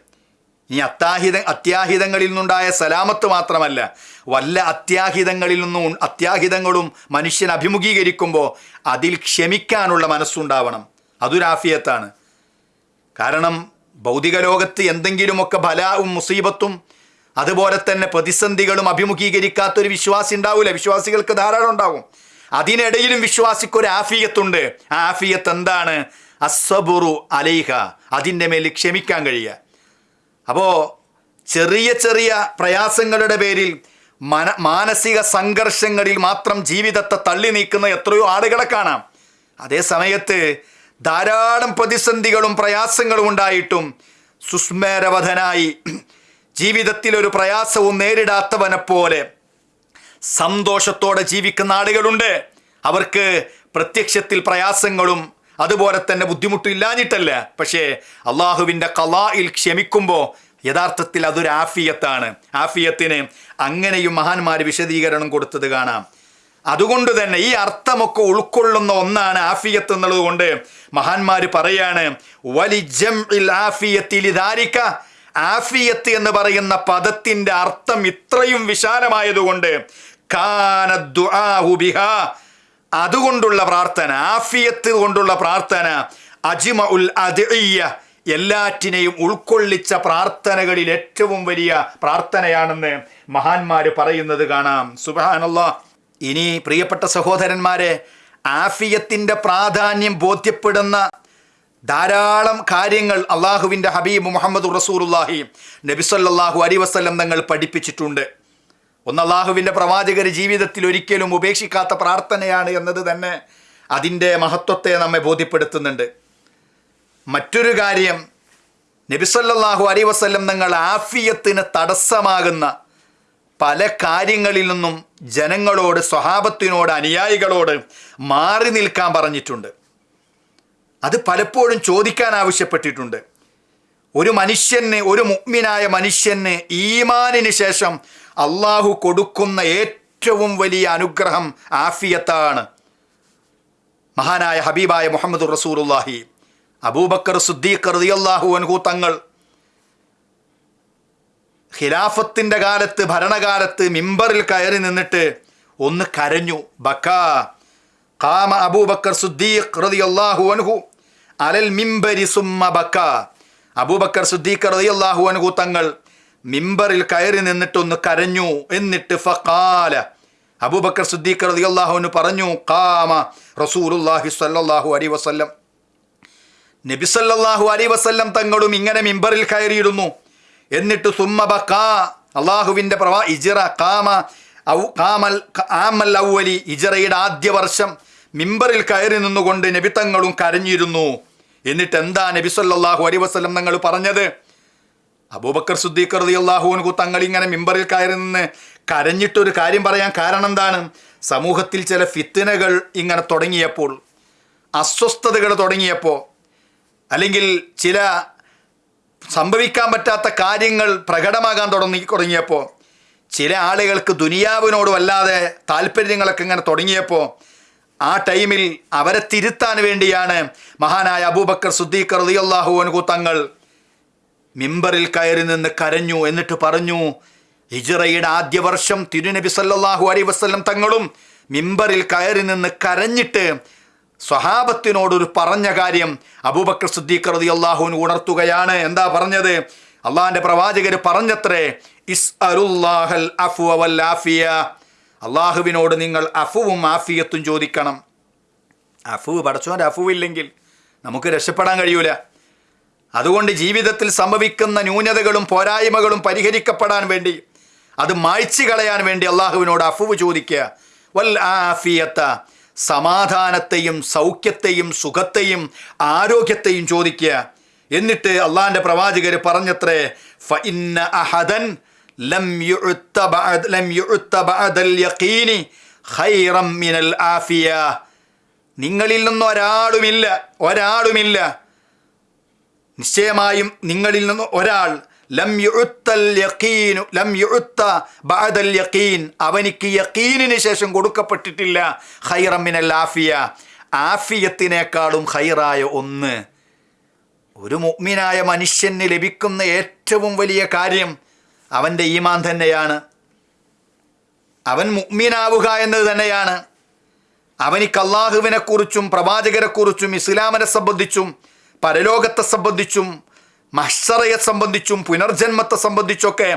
ഈ അത്യാഹിത അത്യാഹിതങ്ങളിൽ നിന്നുണ്ടായ സലാമത്ത് മാത്രമല്ല വല്ല അത്യാഹിതങ്ങളിൽ നിന്നും അത്യാഹിതങ്ങളും മനുഷ്യൻ അഭിമുഖീകരിക്കുമ്പോൾ അതിൽ ക്ഷമിക്കാനുള്ള മനസ്സുണ്ടാവണം. അതൊരാഫിയത്താണ് കാരണം ഭൗതിക ലോകത്ത് എന്തെങ്കിലുമൊക്കെ ബലാവും മുസീബത്തും അതുപോലെ തന്നെ പ്രതിസന്ധികളും അഭിമുഖീകരിക്കാത്തൊരു വിശ്വാസി ഉണ്ടാവില്ല വിശ്വാസികൾക്ക് ധാരാളം ഉണ്ടാവും. അതിനിടയിലും വിശ്വാസിക്കൊരു ആഫിയത്തുണ്ട്. ആ ആഫിയത്ത് എന്താണ്? അസ്സബുറു അലൈഹ. അതിന്റെ മേൽ ക്ഷമിക്കാൻ കഴിയുക. അപ്പോൾ ചെറിയ ചെറിയ പ്രയാസങ്ങളുടെ പേരിൽ മന മാനസിക സംഘർഷങ്ങളിൽ മാത്രം ജീവിതത്തെ തള്ളി നീക്കുന്ന എത്രയോ ആളുകളെ കാണാം. അതേ സമയത്ത് ധാരാളം പ്രതിസന്ധികളും പ്രയാസങ്ങളും ഉണ്ടായിട്ടും സുസ്മേരവധനായി ജീവിതത്തിൽ ഒരു പ്രയാസവും നേരിടാത്തവനെ പോലെ സന്തോഷത്തോടെ ജീവിക്കുന്ന ആളുകളുണ്ട്. അവർക്ക് പ്രത്യക്ഷത്തിൽ പ്രയാസങ്ങളും അതുപോലെ തന്നെ ബുദ്ധിമുട്ടും ഇല്ലാഞ്ഞിട്ടല്ല. പക്ഷേ അള്ളാഹുവിന്റെ കലായിൽ ക്ഷമിക്കുമ്പോൾ യഥാർത്ഥത്തിൽ അതൊരു ആഫിയത്താണ്. ആഫിയത്തിന് അങ്ങനെയും മഹാന്മാർ വിശദീകരണം കൊടുത്തത് കാണാം. അതുകൊണ്ട് തന്നെ ഈ അർത്ഥമൊക്കെ ഉൾക്കൊള്ളുന്ന ഒന്നാണ് ആഫിയത്ത് എന്നുള്ളത് കൊണ്ട് മഹാന്മാർ പറയാണ് ആഫിയത്ത് എന്ന് പറയുന്ന പദത്തിന്റെ അർത്ഥം ഇത്രയും വിശാലമായതുകൊണ്ട് അതുകൊണ്ടുള്ള പ്രാർത്ഥന ആഫിയത്ത് കൊണ്ടുള്ള പ്രാർത്ഥന അജിമ ഉൽ എല്ലാറ്റിനെയും ഉൾക്കൊള്ളിച്ച പ്രാർത്ഥനകളിൽ ഏറ്റവും വലിയ പ്രാർത്ഥനയാണെന്ന് മഹാന്മാര് പറയുന്നത് കാണാം. സുബാനല്ലാ ഇനി പ്രിയപ്പെട്ട സഹോദരന്മാരെ ആഫിയത്തിന്റെ പ്രാധാന്യം ബോധ്യപ്പെടുന്ന ധാരാളം കാര്യങ്ങൾ അള്ളാഹുവിന്റെ ഹബീബ് മുഹമ്മദ് റസൂറുല്ലാഹി നബിസല്ലാഹു അലി വസ്ലം തങ്ങൾ പഠിപ്പിച്ചിട്ടുണ്ട്. ഒന്ന് അള്ളാഹുവിന്റെ പ്രവാചകർ ജീവിതത്തിൽ ഒരിക്കലും ഉപേക്ഷിക്കാത്ത പ്രാർത്ഥനയാണ് എന്നത് തന്നെ അതിന്റെ മഹത്വത്തെ നമ്മെ ബോധ്യപ്പെടുത്തുന്നുണ്ട്. മറ്റൊരു കാര്യം നബിസല്ലാഹു അലി വസ്ലം തങ്ങൾ ആഫിയത്തിന് തടസ്സമാകുന്ന പല കാര്യങ്ങളിൽ നിന്നും ജനങ്ങളോട് സ്വഭാവത്തിനോട് അനുയായികളോട് മാറി നിൽക്കാൻ പറഞ്ഞിട്ടുണ്ട്. അത് പലപ്പോഴും ചോദിക്കാൻ ആവശ്യപ്പെട്ടിട്ടുണ്ട്. ഒരു മനുഷ്യന് ഒരു മുഗ്മിനായ മനുഷ്യന് ഈമാനിന് ശേഷം അള്ളാഹു കൊടുക്കുന്ന ഏറ്റവും വലിയ അനുഗ്രഹം ആഫിയത്താണ്. മഹാനായ ഹബീബായ മുഹമ്മദ് റസൂറുല്ലാഹി അബൂബക്കർ സുദ്ദീഖ് റളിയല്ലാഹു അൻഹു തങ്ങൾ ഖിലാഫത്തിന്റെ കാലത്ത് ഭരണകാലത്ത് മിമ്പറിൽ കയറി നിന്നിട്ട് ഒന്ന് കരഞ്ഞു. ബക്കാ കാമ അബൂബക്കർ സുദ്ദീഖ് റളിയല്ലാഹു അൻഹു അലൽ മിമ്പരി സുമ്മ ബക്ക. അബൂബക്കർ സുദ്ദീഖ് റളിയല്ലാഹു അൻഹു തങ്ങൾ മിമ്പറിൽ കയറി നിന്നിട്ട് ഒന്ന് കരഞ്ഞു. എന്നിട്ട് ഫഖാല അബൂബക്കർ സുദ്ദീഖ് അൻഹു പറഞ്ഞു കാമ റസൂലുള്ളാഹി സ്വല്ലല്ലാഹു അലൈഹി വസല്ലം. നബി സല്ലല്ലാഹു അലൈഹി വസല്ലം തങ്ങളും ഇങ്ങനെ മിമ്പറിൽ കയറിയിരുന്നു. എന്നിട്ട് സുമ്മബ കാ അള്ളാഹുവിന്റെ പ്രവാ ഇജിറ കാമ ഔ കാമൽ ആമൽ ഔവലി ഇജറയുടെ ആദ്യ വർഷം മിമ്പറിൽ കയറി നിന്നുകൊണ്ട് നബിത്തങ്ങളും കരഞ്ഞിരുന്നു. എന്നിട്ട് എന്താ നബി സല്ലല്ലാഹു അലൈഹി വസ്ലം തങ്ങൾ പറഞ്ഞത്? അബൂബക്കർ സുദ്ദീഖ് റളിയല്ലാഹു അൻഹു തങ്ങൾ ഇങ്ങനെ മിമ്പറിൽ കയറി നിന്ന് കരഞ്ഞിട്ടൊരു കാര്യം പറയാൻ കാരണം എന്താണ്? സമൂഹത്തിൽ ചില ഫിത്തിനകൾ ഇങ്ങനെ തുടങ്ങിയപ്പോൾ അസ്വസ്ഥതകൾ തുടങ്ങിയപ്പോൾ അല്ലെങ്കിൽ ചില സംഭവിക്കാൻ പറ്റാത്ത കാര്യങ്ങൾ പ്രകടമാകാൻ തുടങ്ങി തുടങ്ങിയപ്പോൾ ചില ആളുകൾക്ക് ദുനിയാവിനോട് വല്ലാതെ താല്പര്യങ്ങളൊക്കെ ഇങ്ങനെ തുടങ്ങിയപ്പോൾ ആ ടൈമിൽ അവരെ തിരുത്താൻ വേണ്ടിയാണ് മഹാനായ അബൂബക്കർ സുദ്ദീഖ് റളിയല്ലാഹു അൻഹു തങ്ങൾ മിമ്പറിൽ കയറി നിന്ന് കരഞ്ഞു എന്നിട്ട് പറഞ്ഞു ഹിജറയുടെ ആദ്യ വർഷം തിരുനബി സല്ലാഹു അലൈഹി വസല്ലം തങ്ങളും മിമ്പറിൽ കയറി നിന്ന് കരഞ്ഞിട്ട് സ്വഹാബത്തിനോടൊരു പറഞ്ഞ കാര്യം അബൂബക്കർ സിദ്ദീഖ് റതി അള്ളാഹുവിന് ഉണർത്തുകയാണ്. എന്താ പറഞ്ഞത്? അള്ളാഹിന്റെ പ്രവാചകർ പറഞ്ഞത്രേ ഇസ് അരുല്ലാഹൽ അഫു ആഫിയ. അള്ളാഹുവിനോട് നിങ്ങൾ അഫുവും ആഫിയത്തും ചോദിക്കണം. അഫുവ് പടച്ചോന്റെ അഫുവില്ലെങ്കിൽ നമുക്ക് രക്ഷപ്പെടാൻ കഴിയൂല. അതുകൊണ്ട് ജീവിതത്തിൽ സംഭവിക്കുന്ന ന്യൂനതകളും പോരായ്മകളും പരിഹരിക്കപ്പെടാൻ വേണ്ടി അത് മായ്ച്ചു കളയാൻ വേണ്ടി അള്ളാഹുവിനോട് അഫുവ് ചോദിക്കുക. വൽ ആഫിയത്ത. സമാധാനത്തെയും സൗഖ്യത്തെയും സുഖത്തെയും ആരോഗ്യത്തെയും ചോദിക്കുക. എന്നിട്ട് അള്ളാഹിന്റെ പ്രവാചകർ പറഞ്ഞത്രേ ഫ ഇന്ന അഹദൻ ലം ലം യഖീനി ഖൈറം മിനൽ ആഫിയ. നിങ്ങളിൽ നിന്ന് ഒരാളുമില്ല ഒരാളുമില്ല. നിശ്ചയമായും നിങ്ങളിൽ നിന്ന് ഒരാൾ ലം യഖീൻ. അവനിക്ക് യക്കീനിന് ശേഷം കൊടുക്കപ്പെട്ടിട്ടില്ല. ഹൈറമിനൽ മിനൽ ആഫിയ. ആഫിയത്തിനേക്കാളും ഹൈറായ ഒന്ന്. ഒരു മുഗ്മിനായ മനുഷ്യന് ലഭിക്കുന്ന ഏറ്റവും വലിയ കാര്യം അവന്റെ ഈമാൻ തന്നെയാണ്. അവൻ മുഗ്മിനാവുക എന്നത് തന്നെയാണ്. അവനിക്ക് അള്ളാഹുവിനെക്കുറിച്ചും പ്രവാചകരെക്കുറിച്ചും ഇസ്ലാമിനെ സംബന്ധിച്ചും പരലോകത്തെ സംബന്ധിച്ചും മഹ്സറയെ സംബന്ധിച്ചും പുനർജന്മത്തെ സംബന്ധിച്ചൊക്കെ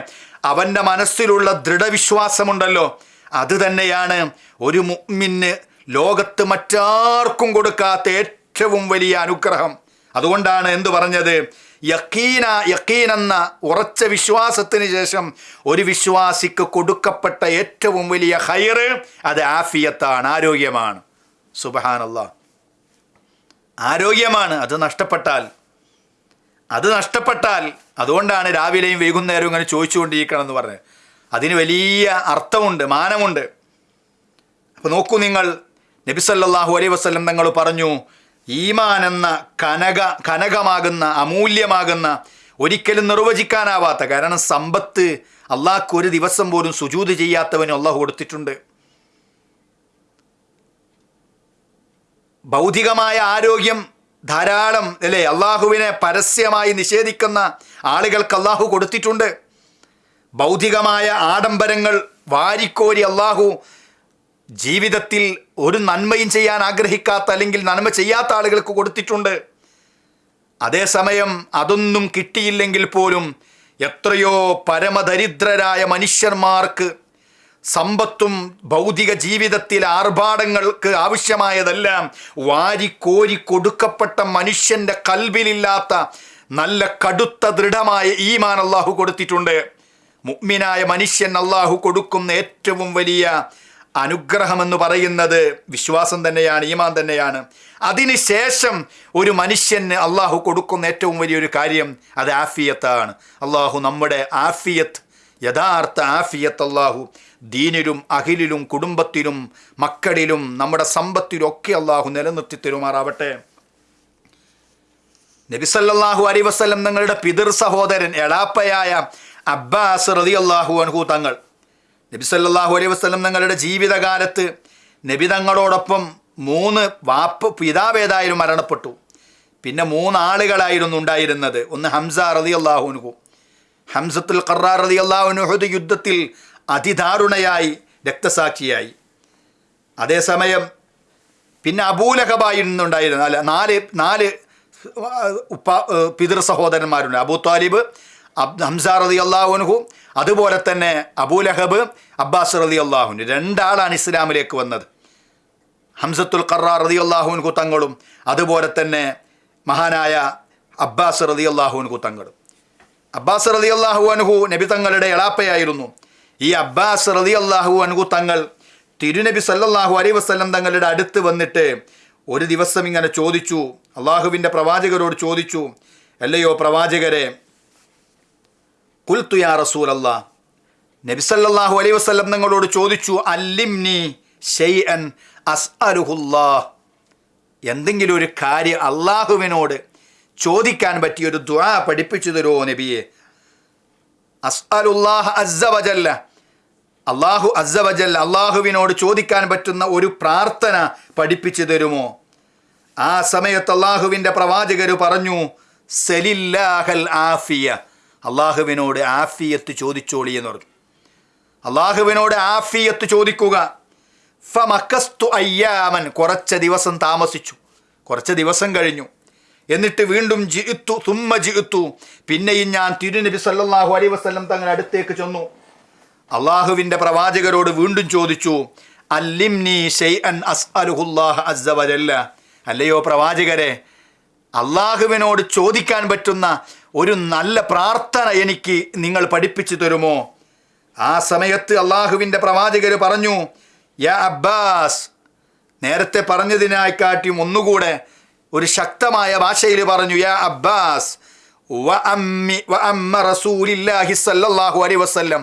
അവന്റെ മനസ്സിലുള്ള ദൃഢവിശ്വാസമുണ്ടല്ലോ. അത് തന്നെയാണ് ഒരു മുമ്മിന് ലോകത്ത് മറ്റാർക്കും കൊടുക്കാത്ത ഏറ്റവും വലിയ അനുഗ്രഹം. അതുകൊണ്ടാണ് എന്തു പറഞ്ഞത്? യക്കീന യക്കീൻ എന്ന ഉറച്ച വിശ്വാസത്തിന് ശേഷം ഒരു വിശ്വാസിക്ക് കൊടുക്കപ്പെട്ട ഏറ്റവും വലിയ ഹൈറ് അത് ആഫിയത്താണ് ആരോഗ്യമാണ്. സുബഹാനല്ല ആരോഗ്യമാണ് അത് നഷ്ടപ്പെട്ടാൽ. അത് നഷ്ടപ്പെട്ടാൽ അതുകൊണ്ടാണ് രാവിലെയും വൈകുന്നേരവും ഇങ്ങനെ ചോദിച്ചുകൊണ്ടിരിക്കണം എന്ന് പറഞ്ഞത്. അതിന് വലിയ അർത്ഥമുണ്ട് മാനമുണ്ട്. അപ്പോൾ നോക്കൂ നിങ്ങൾ നബി സല്ലല്ലാഹു അലൈഹി വസല്ലം തങ്ങൾ പറഞ്ഞു ഈമാൻ എന്ന കനക കനകമാകുന്ന അമൂല്യമാകുന്ന ഒരിക്കലും നിർവചിക്കാനാവാത്ത കാരണം സമ്പത്ത് അള്ളാഹ്ക്ക് ഒരു ദിവസം പോലും സുജൂത് ചെയ്യാത്തവന് അള്ളാഹു കൊടുത്തിട്ടുണ്ട്. ഭൗതികമായ ആരോഗ്യം ധാരാളം അല്ലേ അള്ളാഹുവിനെ പരസ്യമായി നിഷേധിക്കുന്ന ആളുകൾക്ക് അള്ളാഹു കൊടുത്തിട്ടുണ്ട്. ഭൗതികമായ ആഡംബരങ്ങൾ വാരിക്കോരി അള്ളാഹു ജീവിതത്തിൽ ഒരു നന്മയും ചെയ്യാൻ ആഗ്രഹിക്കാത്ത അല്ലെങ്കിൽ നന്മ ചെയ്യാത്ത ആളുകൾക്ക് കൊടുത്തിട്ടുണ്ട്. അതേസമയം അതൊന്നും കിട്ടിയില്ലെങ്കിൽ പോലും എത്രയോ പരമദരിദ്രരായ മനുഷ്യന്മാർക്ക് സമ്പത്തും ഭൗതിക ജീവിതത്തിൽ ആർഭാടങ്ങൾക്ക് ആവശ്യമായതെല്ലാം വാരിക്കോരി കൊടുക്കപ്പെട്ട മനുഷ്യന്റെ കൽവിലില്ലാത്ത നല്ല കടുത്ത ദൃഢമായ ഈമാൻ അള്ളാഹു കൊടുത്തിട്ടുണ്ട്. മുഗ്മിനായ മനുഷ്യൻ അള്ളാഹു കൊടുക്കുന്ന ഏറ്റവും വലിയ അനുഗ്രഹമെന്ന് പറയുന്നത് വിശ്വാസം തന്നെയാണ് ഈമാൻ തന്നെയാണ്. അതിനുശേഷം ഒരു മനുഷ്യന് അള്ളാഹു കൊടുക്കുന്ന ഏറ്റവും വലിയൊരു കാര്യം അത് ആഫിയത്താണ്. അള്ളാഹു നമ്മുടെ ആഫിയത്ത് യഥാർത്ഥ ആഫിയത്ത് അള്ളാഹു ദീനിലും അഖിലിലും കുടുംബത്തിലും മക്കളിലും നമ്മുടെ സമ്പത്തിലും ഒക്കെ അള്ളാഹു നിലനിർത്തി തരുമാറാവട്ടെ. നബിസല്ലാഹു അലി വസ്ലം തങ്ങളുടെ പിതൃ സഹോദരൻ എളാപ്പയായ അബ്ബാസ് റതി അള്ളാഹു അൻഹു തങ്ങൾ. നബിസല്ലാഹു അലൈ വസ്ലം തങ്ങളുടെ ജീവിതകാലത്ത് നബി തങ്ങളോടൊപ്പം മൂന്ന് വാപ്പ് പിതാവേതായാലും മരണപ്പെട്ടു. പിന്നെ മൂന്ന് ആളുകളായിരുന്നു ഉണ്ടായിരുന്നത്. ഒന്ന് ഹംസ റതി അള്ളാഹുനുഹു ഹംസത്തുൽ ഖറാർ റതി അള്ളാഹുനുഹുദ് യുദ്ധത്തിൽ അതിദാരുണയായി രക്തസാക്ഷിയായി. അതേസമയം പിന്നെ അബൂലഹബായിരുന്നുണ്ടായിരുന്നു അല്ല നാല് നാല് ഉപ്പ പിതൃ സഹോദരന്മാരുണ്ട്. അബൂ താലിബ് അബ് ഹംസ റതി അള്ളാഹുനുഹു അതുപോലെ തന്നെ അബൂലഹബ് അബ്ബാസ് റതി അള്ളാഹുനു രണ്ടാളാണ് ഇസ്ലാമിലേക്ക് വന്നത്. ഹംസത്തുൽ ഖറാ റതി അള്ളാഹുൻകു തങ്ങളും അതുപോലെ തന്നെ മഹാനായ അബ്ബാസ് റതി അള്ളാഹുൻകു തങ്ങളും. അബ്ബാസ് റതി അള്ളാഹു അൻഹു നബി തങ്ങളുടെ എളാപ്പയായിരുന്നു. ഈ അബ്ബാസ് റതി അള്ളാഹു അൻഹു തങ്ങൾ തിരുനബി സല്ലാഹു അലൈ വസ്ലം തങ്ങളുടെ അടുത്ത് വന്നിട്ട് ഒരു ദിവസം ഇങ്ങനെ ചോദിച്ചു. അള്ളാഹുവിന്റെ പ്രവാചകരോട് ചോദിച്ചു അല്ലയോ പ്രവാചകരെ കുൽത്തു യാ റസൂൽ അല്ലാ നബി സല്ലാഹു അലൈ വസ്ലം തങ്ങളോട് ചോദിച്ചു അല്ലിംനി എന്തെങ്കിലും ഒരു കാര്യം അള്ളാഹുവിനോട് ചോദിക്കാൻ പറ്റിയൊരു ദ്വാ പഠിപ്പിച്ചു തരുമോ നബിയെ? അസ്അലുല്ലാഹ് അസ്സവജല്ല അള്ളാഹു അസവജൽ അള്ളാഹുവിനോട് ചോദിക്കാൻ പറ്റുന്ന ഒരു പ്രാർത്ഥന പഠിപ്പിച്ചു തരുമോ? ആ സമയത്ത് അള്ളാഹുവിന്റെ പ്രവാചകർ പറഞ്ഞു സലില്ലാഹൽ ആഫിയ. അള്ളാഹുവിനോട് ആഫിയത്ത് ചോദിച്ചോളി എന്ന് പറഞ്ഞു. അള്ളാഹുവിനോട് ആഫിയത്ത് ചോദിക്കുക. ഫമക്കസ്തു അയ്യാമൻ. കുറച്ച് ദിവസം താമസിച്ചു. കുറച്ച് ദിവസം കഴിഞ്ഞു. എന്നിട്ട് വീണ്ടും ജിത്തു തുമ്മ ജിത്തു പിന്നെയും ഞാൻ തിരുനബി സല്ലാഹു വസല്ലം തങ്ങളുടെ അടുത്തേക്ക് ചെന്നു. അള്ളാഹുവിന്റെ പ്രവാചകരോട് വീണ്ടും ചോദിച്ചു അല്ലിംനി അല്ലയോ പ്രവാചകരെ അള്ളാഹുവിനോട് ചോദിക്കാൻ പറ്റുന്ന ഒരു നല്ല പ്രാർത്ഥന എനിക്ക് നിങ്ങൾ പഠിപ്പിച്ചു തരുമോ? ആ സമയത്ത് അള്ളാഹുവിന്റെ പ്രവാചകർ പറഞ്ഞു യാ അബ്ബാസ് നേരത്തെ പറഞ്ഞതിനായി കാട്ടിയും ഒന്നുകൂടെ ഒരു ശക്തമായ ഭാഷയിൽ പറഞ്ഞു യാ അബ്ബാസ് വ അമ്മി വ അമ്മ റസൂലില്ലാഹി സല്ലല്ലാഹു അലൈഹി വസല്ലം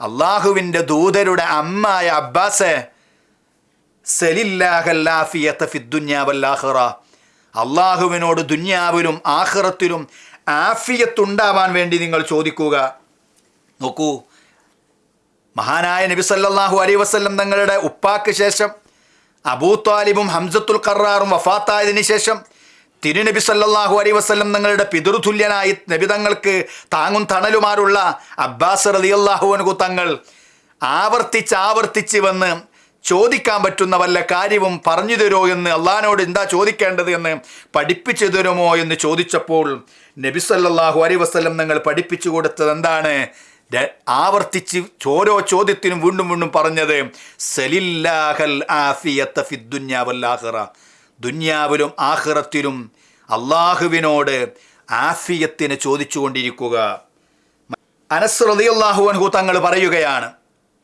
അള്ളാഹുവിന്റെ ദൂതരുടെ അമ്മായ അബ്ബാസ് അള്ളാഹുവിനോട് ദുന്യാവിലും ആഹ്റത്തിലും ആഫിയത്തുണ്ടാവാൻ വേണ്ടി നിങ്ങൾ ചോദിക്കുക. നോക്കൂ മഹാനായ നബി സല്ലാഹു അലൈ വസല്ലം തങ്ങളുടെ ഉപ്പാക്ക് ശേഷം അബൂ താലിബും ഹംസത്തുൽ ഖറാറും വഫാത്തായതിനു ശേഷം തിരുനബി സല്ലാഹു അലൈഹി വസ്ലം തങ്ങളുടെ പിതൃതുല്യനായി നബി തങ്ങൾക്ക് താങ്ങും തണലുമാരുള്ള അബ്ബാസ് റളിയല്ലാഹു അൻഹു തങ്ങൾ ആവർത്തിച്ച് ആവർത്തിച്ച് വന്ന് ചോദിക്കാൻ പറ്റുന്ന വല്ല കാര്യവും പറഞ്ഞു തരുമോ എന്ന് അള്ളഹാനോട് എന്താ ചോദിക്കേണ്ടത് എന്ന് പഠിപ്പിച്ചു തരുമോ എന്ന് ചോദിച്ചപ്പോൾ നബി സല്ലാഹു അലൈഹി വസ്ലം നിങ്ങൾ പഠിപ്പിച്ചു കൊടുത്തത് എന്താണ്? ആവർത്തിച്ച് ഓരോ ചോദ്യത്തിനും വീണ്ടും വീണ്ടും പറഞ്ഞത് സലില്ലാഹൽ ആഫിയത്ത ഫിദ്ദുന്യാ വല്ലാഹിറ ദുന്യാവിലും ആഹ്റത്തിലും അള്ളാഹുവിനോട് ആഫിയത്തിന് ചോദിച്ചുകൊണ്ടിരിക്കുക. അനസ് റളിയല്ലാഹു അൻഹു തങ്ങൾ പറയുകയാണ്.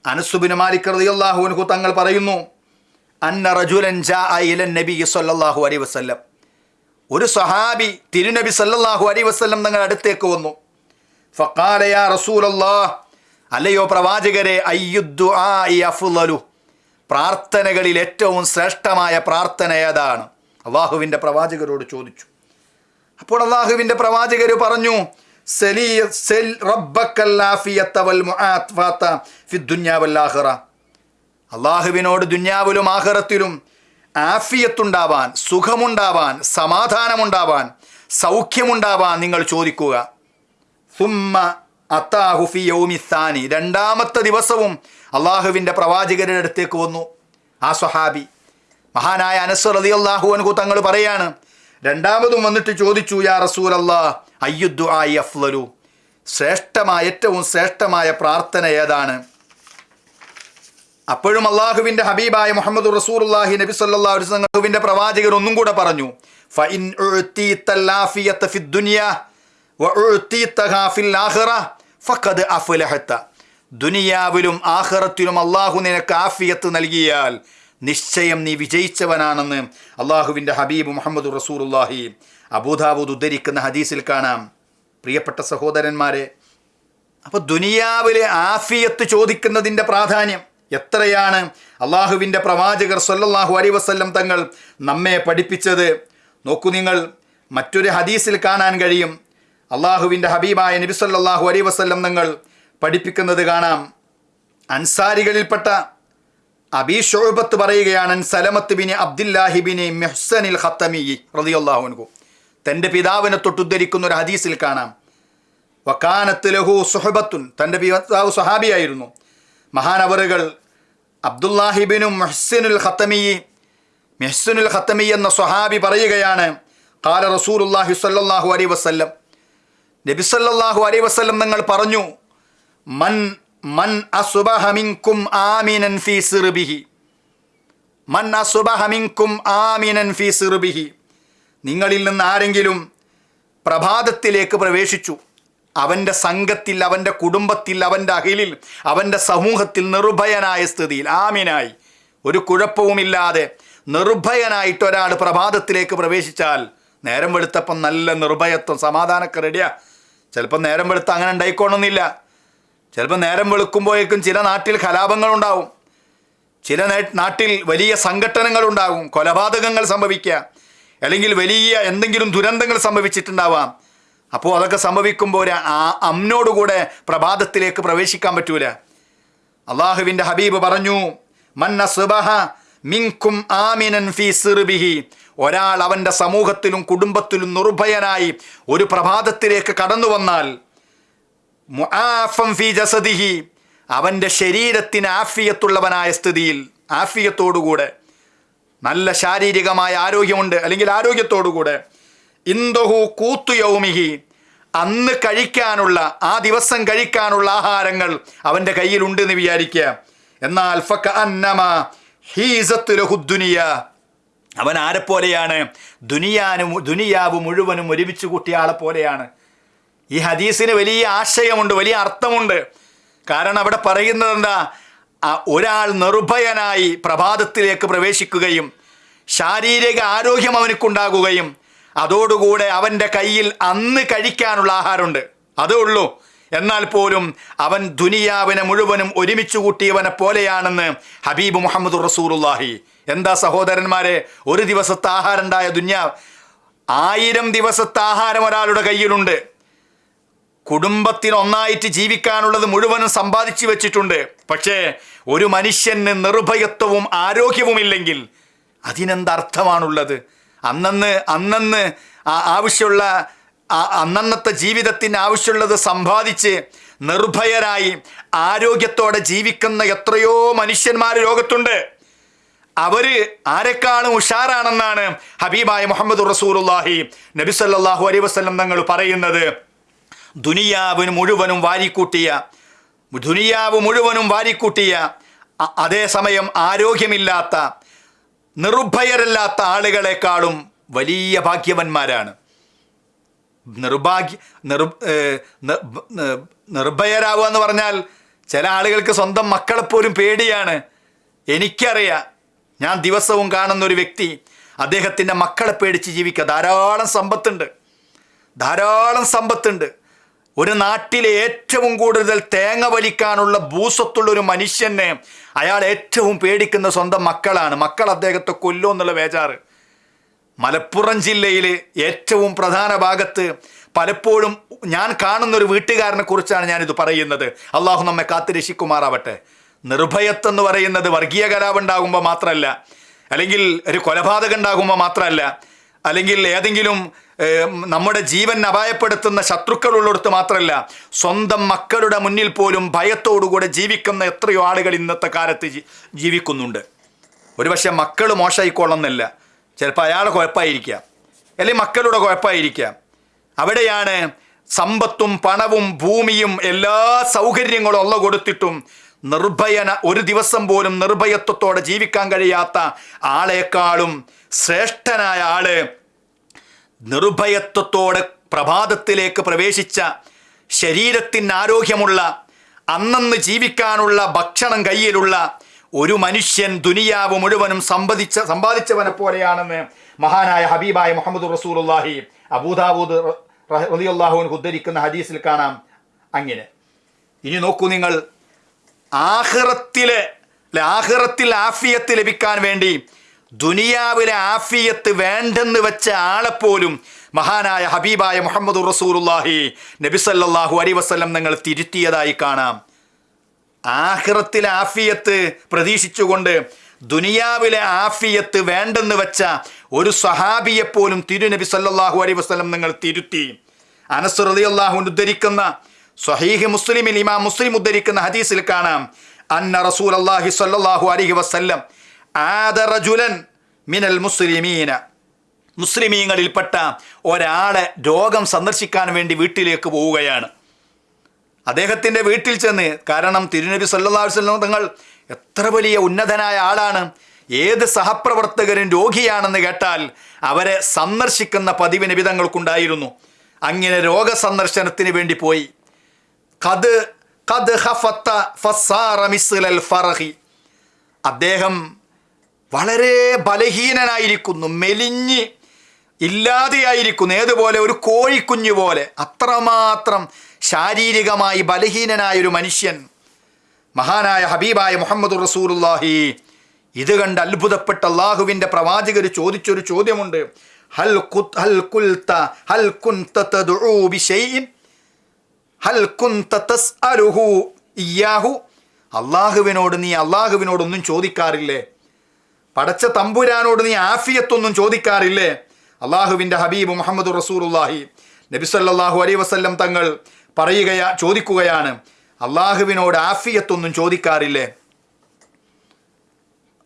അനസുബിന് മാലിക് റളിയല്ലാഹു അൻഹു തങ്ങൾ പറയുന്നു അന്ന റജുലൻ നബി സല്ലല്ലാഹു അലൈഹി വസ്ല്ലം. ഒരു സഹാബി തിരുനബി സല്ലാഹു അലൈഹി വസ്ല്ലം തങ്ങൾ അടുത്തേക്ക് വന്നു. ഫക്കാലയാ റസൂലല്ലാ അല്ലയോ പ്രവാചകരെ അയ്യുദ്ദു ആ അഫ്ളലു പ്രാർത്ഥനകളിൽ ഏറ്റവും ശ്രേഷ്ഠമായ പ്രാർത്ഥന ഏതാണ്? അള്ളാഹുവിന്റെ പ്രവാചകരോട് ചോദിച്ചു. അപ്പോൾ അള്ളാഹുവിന്റെ പ്രവാചകർ പറഞ്ഞു. അള്ളാഹുവിനോട് ദുന്യാവിലും ആഹ്റത്തിലും ആഫിയത്തുണ്ടാവാൻ സുഖമുണ്ടാവാൻ സമാധാനമുണ്ടാവാൻ സൗഖ്യമുണ്ടാവാൻ നിങ്ങൾ ചോദിക്കുക. സുമ്മ അത്താഹു ഫി യൗമി ഥാനി രണ്ടാമത്തെ ദിവസവും അള്ളാഹുവിന്റെ പ്രവാചകരുടെ അടുത്തേക്ക് വന്നു. ആ സ്വഹാബി മഹാനായ അനസ് റതി അള്ളാഹു തങ്ങൾ പറയാണ് രണ്ടാമതും വന്നിട്ട് ചോദിച്ചു യാ റസൂൽ അള്ളാഹ് അയ്യുദ്ദു ആയി അഫ്ലലു ശ്രേഷ്ഠമായ ഏറ്റവും ശ്രേഷ്ഠമായ പ്രാർത്ഥന ഏതാണ്? അപ്പോഴും അള്ളാഹുവിന്റെ ഹബീബായ മുഹമ്മദ് റസൂലുള്ളാഹി നബി അള്ളാഹുവിന്റെ പ്രവാചകർ ഒന്നും കൂടെ പറഞ്ഞു ഫഇൻ ഉഅ്തീതൽ ആഫിയത ഫിദ് ദുനിയ വഉഅ്തീതഹാ ഫിൽ ആഖിറ ഫഖദ് അഫ്ലഹത. ദുനിയാവിലും ആഹ്റത്തിലും അള്ളാഹു നിനക്ക് ആഫിയത്ത് നൽകിയാൽ നിശ്ചയം നീ വിജയിച്ചവനാണെന്ന് അള്ളാഹുവിന്റെ ഹബീബ് മുഹമ്മദ് റസൂലുള്ളാഹി അബൂദാബൂദ് ഉദ്ധരിക്കുന്ന ഹദീസിൽ കാണാം. പ്രിയപ്പെട്ട സഹോദരന്മാരെ അപ്പോൾ ദുനിയാവിലെ ആഫിയത്ത് ചോദിക്കുന്നതിന്റെ പ്രാധാന്യം എത്രയാണ്? അള്ളാഹുവിന്റെ പ്രവാചകർ സല്ലല്ലാഹു അലൈഹി വസല്ലം തങ്ങൾ നമ്മെ പഠിപ്പിച്ചത്. നോക്കൂ നിങ്ങൾ മറ്റൊരു ഹദീസിൽ കാണാൻ കഴിയും. അള്ളാഹുവിന്റെ ഹബീബായ നബി അലൈഹി വസല്ലം നിങ്ങൾ പഠിപ്പിക്കുന്നത് കാണാം. അൻസാരികളിൽപ്പെട്ട അബി ഷോബത്ത് പറയുകയാണ് സലമത്ത് ബിനി അബ്ദുല്ലാഹി ബിനി മെഹ്സനിൽ ഹത്തമി റളിയല്ലാഹു അൻഹു. തന്റെ പിതാവിനെ തൊട്ടുദ്ധരിക്കുന്ന ഒരു ഹദീസിൽ കാണാം. വക്കാനത്ത് ലഹു സുഹബത്തുൻ തന്റെ പിതാവ് സുഹാബിയായിരുന്നു മഹാനവറുകൾ അബ്ദുല്ലാഹിബിനും മെഹ്സിനുൽ ഹത്തമി മെഹ്സനുൽ ഹത്തമി എന്ന സ്വഹാബി പറയുകയാണ് കാല റസൂലുല്ലാഹി സല്ലാഹു അലൈ നബി സല്ലല്ലാഹു അലൈ വസ്ല്ലം നിങ്ങൾ പറഞ്ഞു മൻ മൻ അസുബഹമിൻകും ആമിനൻ ഫീ സിർബിഹി. മൻ അസുബഹമിൻകും ആമീനൻ ഫീ സിർബിഹി. നിങ്ങളിൽ നിന്ന് ആരെങ്കിലും പ്രഭാതത്തിലേക്ക് പ്രവേശിച്ചു അവന്റെ സംഘത്തിൽ അവന്റെ കുടുംബത്തിൽ അവന്റെ അഖിലിൽ അവന്റെ സമൂഹത്തിൽ നിർഭയനായ സ്ഥിതിയിൽ ആമിനായി ഒരു കുഴപ്പവുമില്ലാതെ നിർഭയനായിട്ട് ഒരാൾ പ്രഭാതത്തിലേക്ക് പ്രവേശിച്ചാൽ നേരം വെളുത്തപ്പം നല്ല നിർഭയത്വം സമാധാനമൊക്കെ റെഡിയാ ചിലപ്പോൾ നേരം വെളുത്ത അങ്ങനെ ഉണ്ടായിക്കോണമെന്നില്ല ചിലപ്പോൾ നേരം വെളുക്കുമ്പോഴേക്കും ചില നാട്ടിൽ കലാപങ്ങളുണ്ടാവും. ചില നാട്ടിൽ വലിയ സംഘട്ടനങ്ങളുണ്ടാകും. കൊലപാതകങ്ങൾ സംഭവിക്കുക. അല്ലെങ്കിൽ വലിയ എന്തെങ്കിലും ദുരന്തങ്ങൾ സംഭവിച്ചിട്ടുണ്ടാവാം. അപ്പോൾ അതൊക്കെ സംഭവിക്കുമ്പോൾ ആ അമ്നോടുകൂടെ പ്രഭാതത്തിലേക്ക് പ്രവേശിക്കാൻ പറ്റൂല. അള്ളാഹുവിന്റെ ഹബീബ് പറഞ്ഞു മന്ന സുബഹ മിങ്കും ആമിനൻ ഫി സിർബിഹി. ഒരാൾ അവന്റെ സമൂഹത്തിലും കുടുംബത്തിലും നിർഭയനായി ഒരു പ്രഭാതത്തിലേക്ക് കടന്നു വന്നാൽ മുആഫം ഫി ജസദിഹി അവന്റെ ശരീരത്തിന് ആഫിയത്തുള്ളവനായ സ്ഥിതിയിൽ ആഫിയത്തോടുകൂടെ നല്ല ശാരീരികമായ ആരോഗ്യമുണ്ട് അല്ലെങ്കിൽ ആരോഗ്യത്തോടുകൂടെ ഇന്ദഹു കൂത്തു യൗമിഹി അന്ന് കഴിക്കാനുള്ള ആ ദിവസം കഴിക്കാനുള്ള ആഹാരങ്ങൾ അവന്റെ കയ്യിലുണ്ട് എന്ന് വിചാരിക്കുക. എന്നാൽ ഫക്ക അന്നമ ഹീസത്ത് ലഹു ദുനിയ അവൻ ആരെപ്പോലെയാണ്? ദുനിയാനും ദുനിയാവ് മുഴുവനും ഒരുമിച്ച് കൂട്ടിയ ആളെ പോലെയാണ് ഈ ഹദീസിന് വലിയ ആശയമുണ്ട് വലിയ അർത്ഥമുണ്ട്. കാരണം അവിടെ പറയുന്നത് എന്താ? ഒരാൾ നിർഭയനായി പ്രഭാതത്തിലേക്ക് പ്രവേശിക്കുകയും ശാരീരിക ആരോഗ്യം അവനക്കുണ്ടാകുകയും അതോടുകൂടെ അവന്റെ കയ്യിൽ അന്ന് കഴിക്കാനുള്ള ആഹാരമുണ്ട്. അതേ ഉള്ളൂ. എന്നാൽ പോലും അവൻ ദുനിയാവിനെ മുഴുവനും ഒരുമിച്ച് കൂട്ടിയവനെ പോലെയാണെന്ന് ഹബീബ് മുഹമ്മദ് റസൂറുല്ലാഹി എന്താ സഹോദരന്മാരെ? ഒരു ദിവസത്തെ ആഹാരം ഉണ്ടായ ദുന്യാ ആയിരം ദിവസത്തെ ആഹാരം ഒരാളുടെ കയ്യിലുണ്ട്. കുടുംബത്തിന് ഒന്നായിട്ട് ജീവിക്കാനുള്ളത് മുഴുവനും സമ്പാദിച്ചു വെച്ചിട്ടുണ്ട്. പക്ഷേ ഒരു മനുഷ്യന് നിർഭയത്വവും ആരോഗ്യവും ഇല്ലെങ്കിൽ അതിനെന്തർത്ഥമാണുള്ളത്? അന്നന്ന് അന്നന്ന് ആവശ്യമുള്ള അന്നന്നത്തെ ജീവിതത്തിന് ആവശ്യമുള്ളത് സമ്പാദിച്ച് നിർഭയരായി ആരോഗ്യത്തോടെ ജീവിക്കുന്ന എത്രയോ മനുഷ്യന്മാർ ലോകത്തുണ്ട്. അവർ ആരെക്കാളും ഉഷാറാണെന്നാണ് ഹബീബായ മുഹമ്മദ് നബി സല്ലല്ലാഹു അലൈഹി വസല്ലം തങ്ങൾ പറയുന്നത്. ദുനിയാവിന് മുഴുവനും വാരിക്കൂട്ടിയ ദുനിയാവ് മുഴുവനും വാരിക്കൂട്ടിയ അതേസമയം ആരോഗ്യമില്ലാത്ത നിർഭയരല്ലാത്ത ആളുകളെക്കാളും വലിയ ഭാഗ്യവന്മാരാണ്. നിർഭാഗ്യ നിർ നിർഭയരാവുക എന്ന് പറഞ്ഞാൽ ചില ആളുകൾക്ക് സ്വന്തം മക്കളെപ്പോലും പേടിയാണ്. എനിക്കറിയാം ഞാൻ ദിവസവും കാണുന്ന ഒരു വ്യക്തി അദ്ദേഹത്തിന്റെ മക്കളെ പേടിച്ച് ജീവിക്കുക. ധാരാളം സമ്പത്തുണ്ട്. ധാരാളം സമ്പത്തുണ്ട്. ഒരു നാട്ടിലെ ഏറ്റവും കൂടുതൽ തേങ്ങ വലിക്കാനുള്ള ഭൂസ്വത്തുള്ള ഒരു മനുഷ്യനെ അയാൾ ഏറ്റവും പേടിക്കുന്ന സ്വന്തം മക്കളാണ്. മക്കൾ അദ്ദേഹത്തെ കൊല്ലോ എന്നുള്ള വേചാറ് മലപ്പുറം ജില്ലയിലെ ഏറ്റവും പ്രധാന ഭാഗത്ത് പലപ്പോഴും ഞാൻ കാണുന്ന ഒരു വീട്ടുകാരനെ കുറിച്ചാണ് ഞാനിത് പറയുന്നത്. അള്ളാഹു നമ്മെ കാത്തു രക്ഷിക്കുമാറാവട്ടെ. നിർഭയത്വം പറയുന്നത് വർഗീയ കലാപം ഉണ്ടാകുമ്പോൾ മാത്രമല്ല അല്ലെങ്കിൽ ഒരു കൊലപാതകം ഉണ്ടാകുമ്പോൾ മാത്രമല്ല അല്ലെങ്കിൽ ഏതെങ്കിലും നമ്മുടെ ജീവൻ അപായപ്പെടുത്തുന്ന ശത്രുക്കളുള്ളിടത്ത് മാത്രമല്ല സ്വന്തം മക്കളുടെ മുന്നിൽ പോലും ഭയത്തോടുകൂടെ ജീവിക്കുന്ന എത്രയോ ആളുകൾ ഇന്നത്തെ കാലത്ത് ജീവിക്കുന്നുണ്ട്. ഒരുപക്ഷെ മക്കൾ മോശമായിക്കൊള്ളുന്നില്ല ചിലപ്പോൾ അയാളെ കുഴപ്പമായിരിക്കാം. അല്ലെങ്കിൽ മക്കളുടെ കുഴപ്പമായിരിക്കാം. അവിടെയാണ് സമ്പത്തും പണവും ഭൂമിയും എല്ലാ സൗകര്യങ്ങളും ഉള്ള കൊടുത്തിട്ടും നിർഭയന ഒരു ദിവസം പോലും നിർഭയത്വത്തോടെ ജീവിക്കാൻ കഴിയാത്ത ആളെക്കാളും ശ്രേഷ്ഠനായ ആൾ നിർഭയത്വത്തോടെ പ്രഭാതത്തിലേക്ക് പ്രവേശിച്ച ശരീരത്തിന് ആരോഗ്യമുള്ള അന്നന്ന് ജീവിക്കാനുള്ള ഭക്ഷണം കയ്യിലുള്ള ഒരു മനുഷ്യൻ ദുനിയാവ് മുഴുവനും സമ്പാദിച്ച സമ്പാദിച്ചവനെ പോലെയാണെന്ന് മഹാനായ ഹബീബായ മുഹമ്മദ് റസൂലുള്ളാഹി അബൂദാബൂദ് റലിയുല്ലാഹുവിൻ ഉദ്ധരിക്കുന്ന ഹദീസിൽ കാണാം. അങ്ങനെ. ഇനി നോക്കൂ നിങ്ങൾ ആഖിറത്തിലെ അല്ലെ ആഖിറത്തിൽ ആഫിയത്ത് ലഭിക്കാൻ വേണ്ടി ദുനിയാവിലെ ആഫിയത്ത് വേണ്ടെന്ന് വെച്ച ആളെപ്പോലും മഹാനായ ഹബീബായ മുഹമ്മദ് റസൂലുല്ലാഹി നബിസല്ലാഹു അലി വസ്ലം നിങ്ങൾ തിരുത്തിയതായി കാണാം. ആഹ്റത്തിലെ ആഫിയത്ത് പ്രതീക്ഷിച്ചുകൊണ്ട് ദുനിയാവിലെ ആഫിയത്ത് വേണ്ടെന്ന് വെച്ച ഒരു സഹാബിയെപ്പോലും തിരുനബി സല്ലാഹു അലൈഹി വസ്ലം നിങ്ങൾ തിരുത്തി. അനസ് റളിയല്ലാഹു അൻഹു ഉദ്ധരിക്കുന്ന സ്വഹീഹ് മുസ്ലിമിൽ ഇമാം മുസ്ലിം ഉദ്ധരിക്കുന്ന ഹദീസിൽ കാണാം. അന്ന റസൂൽ അള്ളാഹി സല്ലാഹു അലഹി വസ്ല്ലം ആദ റജുലൻ മിനൽ മുസ്ലിമീന. മുസ്ലിമീങ്ങളിൽപ്പെട്ട ഒരാളെ രോഗം സന്ദർശിക്കാൻ വേണ്ടി വീട്ടിലേക്ക് പോവുകയാണ്. അദ്ദേഹത്തിന്റെ വീട്ടിൽ ചെന്ന് കാരണം തിരുനബി സല്ലാ വസല്ലം തങ്ങൾ എത്ര വലിയ ഉന്നതനായ ആളാണ് ഏത് സഹപ്രവർത്തകരും രോഗിയാണെന്ന് കേട്ടാൽ അവരെ സന്ദർശിക്കുന്ന പതിവ് നിബിതങ്ങൾക്കുണ്ടായിരുന്നു. അങ്ങനെ രോഗസന്ദർശനത്തിന് വേണ്ടി പോയി. മിസ്ലൽ അദ്ദേഹം വളരെ ബലഹീനനായിരിക്കുന്നു മെലിഞ്ഞ് ഇല്ലാതെയായിരിക്കുന്നു ഏതുപോലെ ഒരു കോഴിക്കുഞ്ഞു പോലെ. അത്രമാത്രം ശാരീരികമായി ബലഹീനനായ ഒരു മനുഷ്യൻ. മഹാനായ ഹബീബായ മുഹമ്മദ് റസൂലുല്ലാഹി ഇത് കണ്ട് അത്ഭുതപ്പെട്ട അള്ളാഹുവിന്റെ പ്രവാചകർ ചോദിച്ചൊരു ചോദ്യമുണ്ട്. ഹൽ ഹൽ ഹൽ കുൽത്ത കുൻത തദ്ഉ ഹൽ അള്ളാഹുവിനോട് നീ അള്ളാഹുവിനോടൊന്നും ചോദിക്കാറില്ലേ? പടച്ച തമ്പുരാനോട് നീ ആഫിയത്തൊന്നും ചോദിക്കാറില്ലേ? അള്ളാഹുവിന്റെ ഹബീബ് മുഹമ്മദ് റസൂറുല്ലാഹി നബിസല്ലാഹു അലൈ വസല്ലം തങ്ങൾ പറയുകയാ ചോദിക്കുകയാണ് അള്ളാഹുവിനോട് ആഫിയത്തൊന്നും ചോദിക്കാറില്ലേ?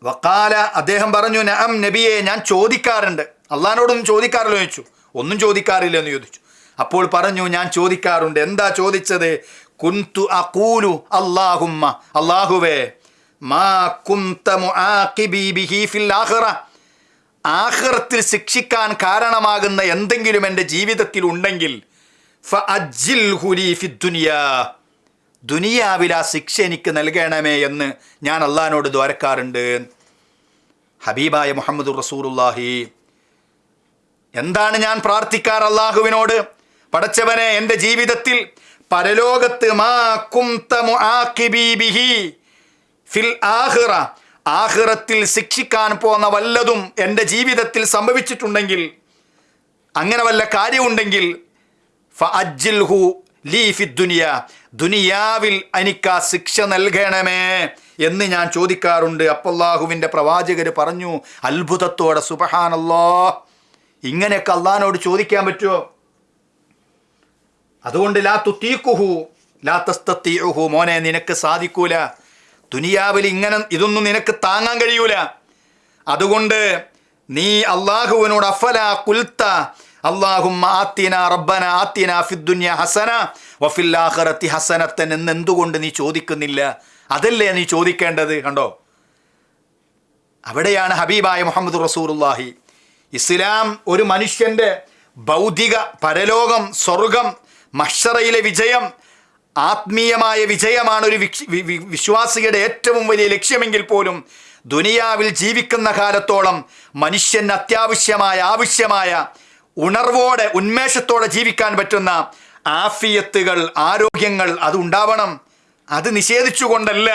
വക്കാല അദ്ദേഹം പറഞ്ഞു നഅം നബിയെ ഞാൻ ചോദിക്കാറുണ്ട്. അള്ളഹാനോടൊന്നും ചോദിക്കാറില്ലോ ചോദിച്ചു. ഒന്നും ചോദിക്കാറില്ല എന്ന് ചോദിച്ചു. അപ്പോൾ പറഞ്ഞു ഞാൻ ചോദിക്കാറുണ്ട്. എന്താ ചോദിച്ചത്? കുന്തു അക്കൂലു അള്ളാഹുമ്മ അള്ളാഹുവേ മാ ആഖിറത്തിൽ ശിക്ഷിക്കാൻ കാരണമാകുന്ന എന്തെങ്കിലും എന്റെ ജീവിതത്തിൽ ഉണ്ടെങ്കിൽ ദുനിയാവിൽ ആ ശിക്ഷ എനിക്ക് നൽകണമേ എന്ന് ഞാൻ അള്ളഹാനോട് ദ്വാരക്കാറുണ്ട്. ഹബീബായ മുഹമ്മദ് റസൂറുല്ലാഹി എന്താണ് ഞാൻ പ്രാർത്ഥിക്കാർ അള്ളാഹുവിനോട്? പടച്ചവനെ എന്റെ ജീവിതത്തിൽ പരലോകത്ത് ബിഹി ഫിൽ ആഹിറ ആഹിറത്തിൽ ശിക്ഷിക്കാൻ പോന്ന വല്ലതും എന്റെ ജീവിതത്തിൽ സംഭവിച്ചിട്ടുണ്ടെങ്കിൽ അങ്ങനെ വല്ല കാര്യമുണ്ടെങ്കിൽ ദുനിയാവിൽ എനിക്ക് ആ ശിക്ഷ നൽകണമേ എന്ന് ഞാൻ ചോദിക്കാറുണ്ട്. അപ്പല്ലാഹുവിന്റെ പ്രവാചകർ പറഞ്ഞു അത്ഭുതത്തോടെ സുബഹാനല്ലോ. ഇങ്ങനെയൊക്കെ അള്ളഹാനോട് ചോദിക്കാൻ പറ്റുമോ? അതുകൊണ്ട് ലാ തുത്തീക്കുഹു ലാ തസ്തീഹു മോനെ നിനക്ക് സാധിക്കൂല. ദുനിയാവിൽ ഇങ്ങനെ ഇതൊന്നും നിനക്ക് താങ്ങാൻ കഴിയൂല. അതുകൊണ്ട് നീ അള്ളാഹുവിനോട് അഫല കുൽത്ത അള്ളാഹും ആത്തിന റബ്ബന ആത്തിന ഫിദ്ദുന്യ ഹസന വഫിൽ ആഖിറത്തി ഹസനത്തൻ എന്ന് എന്തുകൊണ്ട് നീ ചോദിക്കുന്നില്ല? അതല്ലേ നീ ചോദിക്കേണ്ടത്? കണ്ടോ? അവിടെയാണ് ഹബീബായ മുഹമ്മദ് റസൂറുല്ലാഹി ഇസ്ലാം ഒരു മനുഷ്യന്റെ ഭൗതിക പരലോകം സ്വർഗം മഷറയിലെ വിജയം ആത്മീയമായ വിജയമാണ് ഒരു വിശ്വാസിയുടെ ഏറ്റവും വലിയ ലക്ഷ്യമെങ്കിൽ പോലും ദുനിയാവിൽ ജീവിക്കുന്ന കാലത്തോളം മനുഷ്യന് അത്യാവശ്യമായ ആവശ്യമായ ഉണർവോടെ ഉന്മേഷത്തോടെ ജീവിക്കാൻ പറ്റുന്ന ആഫിയത്തുകൾ ആരോഗ്യങ്ങൾ അത് ഉണ്ടാവണം. അത് നിഷേധിച്ചുകൊണ്ടല്ല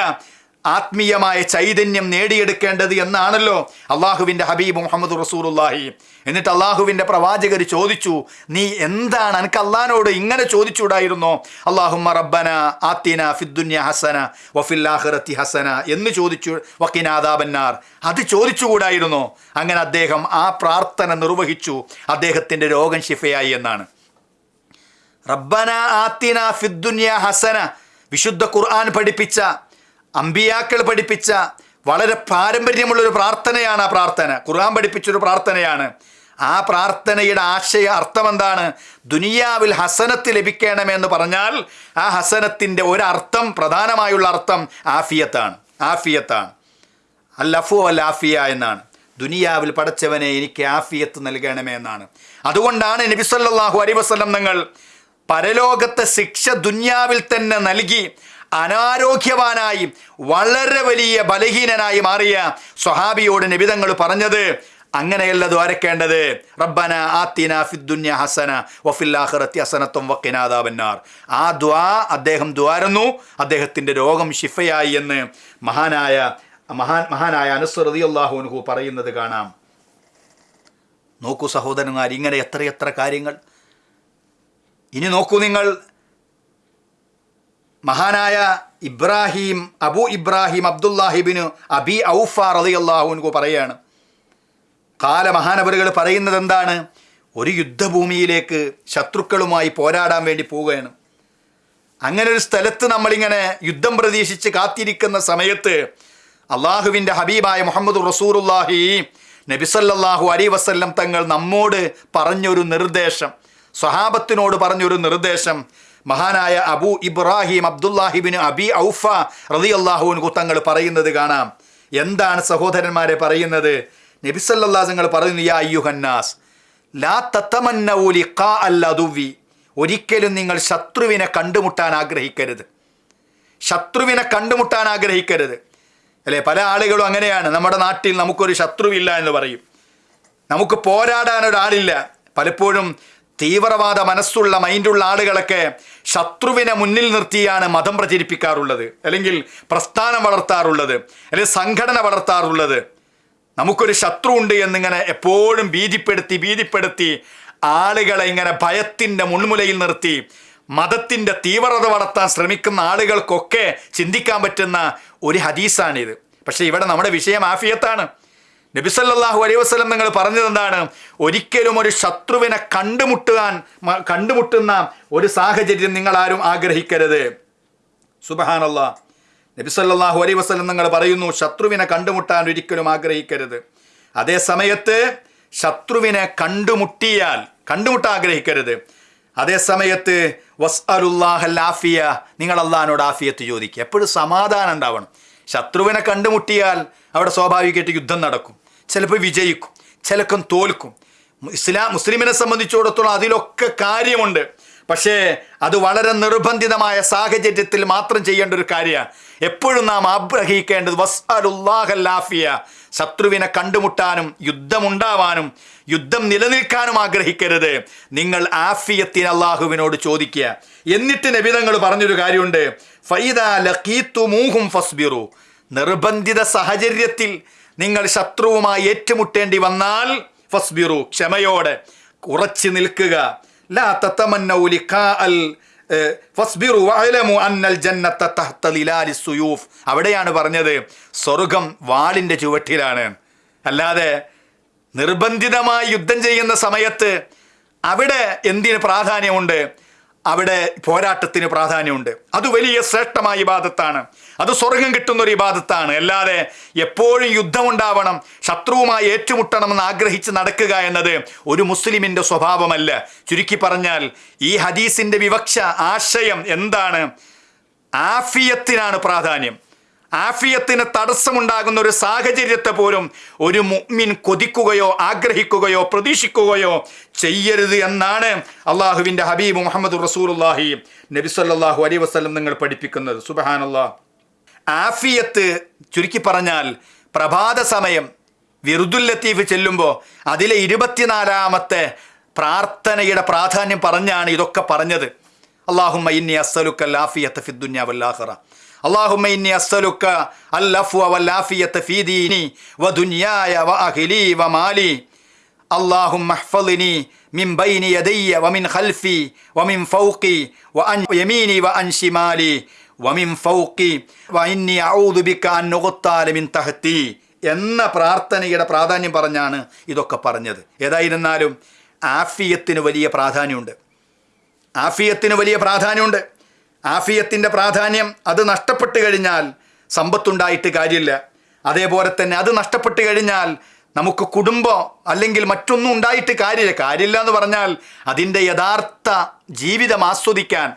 ആത്മീയമായ ചൈതന്യം നേടിയെടുക്കേണ്ടത് എന്നാണല്ലോ അള്ളാഹുവിന്റെ ഹബീബ് മുഹമ്മദ് റസൂലുല്ലാഹി എന്നിട്ട് അള്ളാഹുവിന്റെ പ്രവാചകർ ചോദിച്ചു നീ എന്താണ് എനിക്ക് അള്ളഹാനോട് ഇങ്ങനെ ചോദിച്ചുകൂടായിരുന്നോ? അള്ളാഹുമ്മ റബ്ബന ആത്തിന ഫിദ്ദുന്യ ഹസന വഫിൽ ആഖിറത്തി ഹസന എന്ന് ചോദിച്ചു വക്കിനാദാബന്നാർ അത് ചോദിച്ചുകൂടായിരുന്നോ. അങ്ങനെ അദ്ദേഹം ആ പ്രാർത്ഥന നിർവഹിച്ചു. അദ്ദേഹത്തിന്റെ രോഗം ശിഫയായി എന്നാണ്. റബ്ബന ആത്തിന ഫിദ്ദുന്യ ഹസന വിശുദ്ധ ഖുർആൻ പഠിപ്പിച്ച അമ്പിയാക്കൾ പഠിപ്പിച്ച വളരെ പാരമ്പര്യമുള്ളൊരു പ്രാർത്ഥനയാണ് ആ പ്രാർത്ഥന. ഖുർആൻ പഠിപ്പിച്ചൊരു പ്രാർത്ഥനയാണ്. ആ പ്രാർത്ഥനയുടെ ആശയ അർത്ഥം എന്താണ് ദുനിയാവിൽ ഹസനത്ത് ലഭിക്കണമെന്ന് പറഞ്ഞാൽ ആ ഹസനത്തിന്റെ ഒരർത്ഥം പ്രധാനമായുള്ള അർത്ഥം ആഫിയത്താണ്. ആഫിയത്താണ്. അല്ലഫു അൽ ആഫിയ എന്നാണ്. ദുനിയാവിൽ പടച്ചവനെ എനിക്ക് ആഫിയത്ത് നൽകണമേ എന്നാണ്. അതുകൊണ്ടാണ് നബി സല്ലല്ലാഹു അലൈഹി വസല്ലം നിങ്ങൾ പരലോകത്തെ ശിക്ഷ ദുനിയാവിൽ തന്നെ നൽകി അനാരോഗ്യവാനായി വളരെ വലിയ ബലഹീനനായി മാറിയ സ്വഹാബിയോട് നിബിതങ്ങൾ പറഞ്ഞത് അങ്ങനെയല്ല ദ്വാരക്കേണ്ടത്. റബ്ബന ആത്തിന ഫിദ്ദുന്യ ഹസന വഫിൽ ഹസനത്വം വക്കിനാദാബന്നാർ ആ ദ്വാ അദ്ദേഹം ദ്വാരുന്നു. അദ്ദേഹത്തിന്റെ രോഗം ഷിഫയായി എന്ന് മഹാനായ മഹാൻ മഹാനായ അനസ് അള്ളാഹുനുഹു പറയുന്നത് കാണാം. നോക്കൂ സഹോദരന്മാർ ഇങ്ങനെ എത്രയെത്ര കാര്യങ്ങൾ. ഇനി നോക്കൂ നിങ്ങൾ മഹാനായ ഇബ്രാഹിം അബു ഇബ്രാഹിം അബ്ദുല്ലാഹിബിന് അബി ഔഫ റളിയല്ലാഹുൻകു പറയാണ്. കാല മഹാനവറുകൾ പറയുന്നത് എന്താണ് ഒരു യുദ്ധഭൂമിയിലേക്ക് ശത്രുക്കളുമായി പോരാടാൻ വേണ്ടി പോവുകയാണ്. അങ്ങനെ ഒരു സ്ഥലത്ത് നമ്മളിങ്ങനെ യുദ്ധം പ്രതീക്ഷിച്ച് കാത്തിരിക്കുന്ന സമയത്ത് അള്ളാഹുവിന്റെ ഹബീബായ മുഹമ്മദ് റസൂറുല്ലാഹി നബിസല്ലാഹു അലി വസ്ല്ലം തങ്ങൾ നമ്മോട് പറഞ്ഞൊരു നിർദ്ദേശം സ്വഹാബത്തിനോട് പറഞ്ഞൊരു നിർദ്ദേശം മഹാനായ അബു ഇബ്രാഹിം അബ്ദുല്ലാഹിബിന് അബി ഔഫ റതി അള്ളാഹുവിന് തങ്ങൾ പറയുന്നത് കാണാം. എന്താണ് സഹോദരന്മാരെ പറയുന്നത്? നബിസല്ലാ തങ്ങൾ പറയുന്നു യാ അയ്യുഹന്നാസ് ലാ തത്തമന്നൂലി കാ അല്ലതുവി ഒരിക്കലും നിങ്ങൾ ശത്രുവിനെ കണ്ടുമുട്ടാൻ ആഗ്രഹിക്കരുത്. ശത്രുവിനെ കണ്ടുമുട്ടാൻ ആഗ്രഹിക്കരുത്. അല്ലേ? പല ആളുകളും അങ്ങനെയാണ്. നമ്മുടെ നാട്ടിൽ നമുക്കൊരു ശത്രുവില്ല എന്ന് പറയും. നമുക്ക് പോരാടാൻ ഒരാളില്ല പലപ്പോഴും തീവ്രവാദ മനസ്സുള്ള മൈൻഡുള്ള ആളുകളൊക്കെ ശത്രുവിനെ മുന്നിൽ നിർത്തിയാണ് മതം പ്രചരിപ്പിക്കാറുള്ളത് അല്ലെങ്കിൽ പ്രസ്ഥാനം വളർത്താറുള്ളത് അല്ലെങ്കിൽ സംഘടന വളർത്താറുള്ളത്. നമുക്കൊരു ശത്രു ഉണ്ട് എന്നിങ്ങനെ എപ്പോഴും ഭീതിപ്പെടുത്തി ഭീതിപ്പെടുത്തി ആളുകളെ ഇങ്ങനെ ഭയത്തിന്റെ മുൾമുലയിൽ നിർത്തി മതത്തിന്റെ തീവ്രത വളർത്താൻ ശ്രമിക്കുന്ന ആളുകൾക്കൊക്കെ ചിന്തിക്കാൻ പറ്റുന്ന ഒരു ഹദീസാണിത്. പക്ഷേ ഇവിടെ നമ്മുടെ വിഷയം ആഫിയത്താണ്. നബിസല്ലാഹു അലൈഹി വസ്ലം നിങ്ങൾ പറഞ്ഞത് എന്താണ്? ഒരിക്കലും ഒരു ശത്രുവിനെ കണ്ടുമുട്ടുവാൻ കണ്ടുമുട്ടുന്ന ഒരു സാഹചര്യം നിങ്ങൾ ആരും ആഗ്രഹിക്കരുത്. സുബഹാനല്ല. നബിസല്ലാഹു അലൈ വസ്ലം നിങ്ങൾ പറയുന്നു ശത്രുവിനെ കണ്ടുമുട്ടാൻ ഒരിക്കലും ആഗ്രഹിക്കരുത്. അതേ സമയത്ത് ശത്രുവിനെ കണ്ടുമുട്ടിയാൽ കണ്ടുമുട്ടാൻ ആഗ്രഹിക്കരുത്. അതേ സമയത്ത് വസ് ആഫിയ നിങ്ങൾ അള്ളഹാനോട് ആഫിയത്ത് ചോദിക്കുക. എപ്പോഴും സമാധാനം ഉണ്ടാവണം. ശത്രുവിനെ കണ്ടുമുട്ടിയാൽ അവിടെ സ്വാഭാവികമായിട്ട് യുദ്ധം നടക്കും. ചിലപ്പോൾ വിജയിക്കും ചിലക്കം തോൽക്കും. ഇസ്ലാം മുസ്ലിമിനെ സംബന്ധിച്ചിടത്തോളം അതിലൊക്കെ കാര്യമുണ്ട്. പക്ഷേ അത് വളരെ നിർബന്ധിതമായ സാഹചര്യത്തിൽ മാത്രം ചെയ്യേണ്ട ഒരു കാര്യമാണ്. എപ്പോഴും നാം ആഗ്രഹിക്കേണ്ടത് വസ്അലുല്ലാഹല്ലാഫിയ ശത്രുവിനെ കണ്ടുമുട്ടാനും യുദ്ധമുണ്ടാവാനും യുദ്ധം നിലനിൽക്കാനും ആഗ്രഹിക്കരുത്. നിങ്ങൾ ആഫിയത്തിന് അള്ളാഹുവിനോട് ചോദിക്കുക. എന്നിട്ട് നബിതങ്ങൾ പറഞ്ഞൊരു കാര്യമുണ്ട്. ഫൈദ ലഖീത്തുമൂഹും ഫസ്ബിറു. നിർബന്ധിത സാഹചര്യത്തിൽ നിങ്ങൾ ശത്രുവുമായി ഏറ്റുമുട്ടേണ്ടി വന്നാൽ ഫസ്ബിറു ക്ഷമയോടെ ഉറച്ചു നിൽക്കുക. ലാ അന്നൽ അവിടെയാണ് പറഞ്ഞത് സ്വർഗം വാളിന്റെ ചുവട്ടിലാണ്. അല്ലാതെ നിർബന്ധിതമായി യുദ്ധം ചെയ്യുന്ന സമയത്ത് അവിടെ എന്തിന് പ്രാധാന്യമുണ്ട്? അവിടെ പോരാട്ടത്തിന് പ്രാധാന്യമുണ്ട്. അത് വലിയ ശ്രേഷ്ഠമായ ഇബാദത്താണ്. അത് സ്വർഗം കിട്ടുന്ന ഒരു ഇബാദത്താണ്. അല്ലാതെ എപ്പോഴും യുദ്ധമുണ്ടാവണം ശത്രുവുമായി ഏറ്റുമുട്ടണമെന്ന് ആഗ്രഹിച്ച് നടക്കുക എന്നത് ഒരു മുസ്ലിമിന്റെ സ്വഭാവമല്ല. ചുരുക്കി പറഞ്ഞാൽ ഈ ഹദീസിന്റെ വിവക്ഷ ആശയം എന്താണ്? ആഫിയത്തിനാണ് പ്രാധാന്യം. ആഫിയത്തിന് തടസ്സമുണ്ടാകുന്ന ഒരു സാഹചര്യത്തെ പോലും ഒരു മുഅ്മിൻ കൊതിക്കുകയോ ആഗ്രഹിക്കുകയോ പ്രതീക്ഷിക്കുകയോ ചെയ്യരുത് എന്നാണ് അള്ളാഹുവിന്റെ ഹബീബ് മുഹമ്മദ് റസൂലുള്ളാഹി നബി നബിസ്വല്ലാഹു അലൈഹി വസല്ലം നിങ്ങൾ പഠിപ്പിക്കുന്നത്. സുബഹാനല്ലാ ആഫിയത്ത് ചുരുക്കി പറഞ്ഞാൽ പ്രഭാത സമയം വിറുദുൽ ലത്തീഫ് ചെല്ലുമ്പോൾ അതിലെ ഇരുപത്തിനാലാമത്തെ പ്രാർത്ഥനയുടെ പ്രാധാന്യം പറഞ്ഞാണ് ഇതൊക്കെ പറഞ്ഞത്. അള്ളാഹുമ്മ ഇന്നി അസ്സലുക്ക ലാഫിയത്ത് ഫിദ്ദുന്യ വല്ലാഹറ അള്ളാഹുമ്മ ഇന്നി അസ്സലുക്ക അല്ലഫു വല്ലാഫിയത്ത് ഫീദീനി വ ദുന്യായ വ അഖിലി വ മാലി. അള്ളാഹും മഹ്ഫലിനി മിൻ ബൈനി യദയ്യ വമിൻ ഖൽഫി വമിൻ ഫൗഖി വ അൻ യമീനി വ അൻ ഷിമാലി വമിം ഫൗക്കി വൈന്നി ഔദുബിക്കാൻ നുകുത്താലമിൻ തഹത്തി എന്ന പ്രാർത്ഥനയുടെ പ്രാധാന്യം പറഞ്ഞാണ് ഇതൊക്കെ പറഞ്ഞത്. ഏതായിരുന്നാലും ആഫിയത്തിന് വലിയ പ്രാധാന്യമുണ്ട്. ആഫിയത്തിന് വലിയ പ്രാധാന്യമുണ്ട്. ആഫിയത്തിന്റെ പ്രാധാന്യം അത് നഷ്ടപ്പെട്ട് കഴിഞ്ഞാൽ സമ്പത്തുണ്ടായിട്ട് കാര്യമില്ല. അതേപോലെ തന്നെ അത് നഷ്ടപ്പെട്ട് കഴിഞ്ഞാൽ നമുക്ക് കുടുംബം അല്ലെങ്കിൽ മറ്റൊന്നും ഉണ്ടായിട്ട് കാര്യമില്ല. കാര്യമില്ല എന്ന് പറഞ്ഞാൽ അതിന്റെ യഥാർത്ഥ ജീവിതം ആസ്വദിക്കാൻ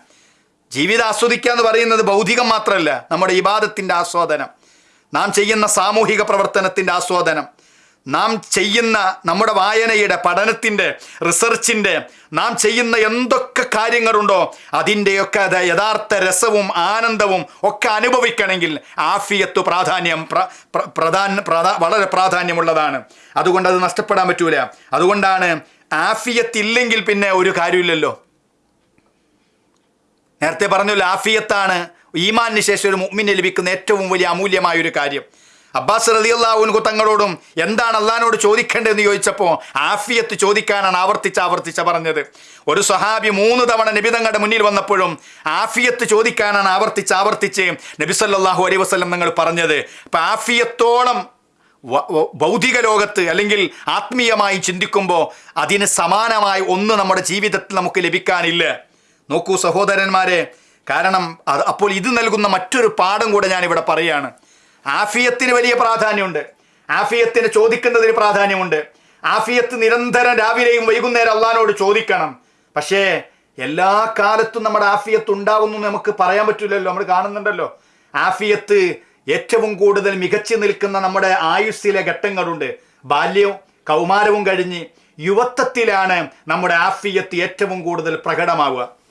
ജീവിതം ആസ്വദിക്കുക എന്ന് പറയുന്നത് ഭൗതികം മാത്രമല്ല നമ്മുടെ ഇബാദത്തിന്റെ ആസ്വാദനം. നാം ചെയ്യുന്ന സാമൂഹിക പ്രവർത്തനത്തിന്റെ ആസ്വാദനം. നാം ചെയ്യുന്ന നമ്മുടെ വായനയുടെ പഠനത്തിന്റെ റിസർച്ചിന്റെ നാം ചെയ്യുന്ന എന്തൊക്കെ കാര്യങ്ങളുണ്ടോ അതിന്റെയൊക്കെ അത് യഥാർത്ഥ രസവും ആനന്ദവും ഒക്കെ അനുഭവിക്കണമെങ്കിൽ ആഫിയത്ത് പ്രാധാന്യം പ്ര- പ്ര- പ്രധാന വളരെ പ്രാധാന്യമുള്ളതാണ്. അതുകൊണ്ട് അത് നഷ്ടപ്പെടാൻ പറ്റൂല. അതുകൊണ്ടാണ് ആഫിയത്തില്ലെങ്കിൽ പിന്നെ ഒരു കാര്യമില്ലല്ലോ. നേരത്തെ പറഞ്ഞു ലാഫിയത്താണ് ഈമാനിന് ശേഷം ഒരു മുമ്മിന് ലഭിക്കുന്ന ഏറ്റവും വലിയ അമൂല്യമായ ഒരു കാര്യം. അബ്ബാസ് റലിയല്ലാവുൻകു തങ്ങളോടും എന്താണ് അള്ളഹാനോട് ചോദിക്കേണ്ടതെന്ന് ചോദിച്ചപ്പോൾ ആഫിയത്ത് ചോദിക്കാനാണ് ആവർത്തിച്ച് ആവർത്തിച്ച പറഞ്ഞത്. ഒരു സഹാബി മൂന്ന് തവണ നബി തങ്ങളുടെ മുന്നിൽ വന്നപ്പോഴും ആഫിയത്ത് ചോദിക്കാനാണ് ആവർത്തിച്ച് ആവർത്തിച്ച് നബി സല്ലല്ലാഹു അലൈഹി വസ്ലം നിങ്ങൾ പറഞ്ഞത്. അപ്പം ആഫിയത്തോളം ഭൗതിക ലോകത്ത് അല്ലെങ്കിൽ ആത്മീയമായി ചിന്തിക്കുമ്പോൾ അതിന് സമാനമായി ഒന്ന് നമ്മുടെ ജീവിതത്തിൽ നമുക്ക് ലഭിക്കാനില്ല. നോക്കൂ സഹോദരന്മാരെ കാരണം അപ്പോൾ ഇത് നൽകുന്ന മറ്റൊരു പാഠം കൂടെ ഞാൻ ഇവിടെ പറയുകയാണ്. ആഫിയത്തിന് വലിയ പ്രാധാന്യമുണ്ട്. ആഫിയത്തിന് ചോദിക്കുന്നതിന് പ്രാധാന്യമുണ്ട്. ആഫിയത്ത് നിരന്തരം രാവിലെയും വൈകുന്നേരം അള്ളഹാനോട് ചോദിക്കണം. പക്ഷേ എല്ലാ കാലത്തും നമ്മുടെ ആഫിയത്ത് ഉണ്ടാവുന്നു നമുക്ക് പറയാൻ പറ്റില്ലല്ലോ. നമ്മൾ കാണുന്നുണ്ടല്ലോ. ആഫിയത്ത് ഏറ്റവും കൂടുതൽ മികച്ചു നിൽക്കുന്ന നമ്മുടെ ആയുസ്സിലെ ഘട്ടങ്ങളുണ്ട്. ബാല്യവും കൗമാരവും കഴിഞ്ഞ് യുവത്വത്തിലാണ് നമ്മുടെ ആഫിയത്ത് ഏറ്റവും കൂടുതൽ പ്രകടമാവുക.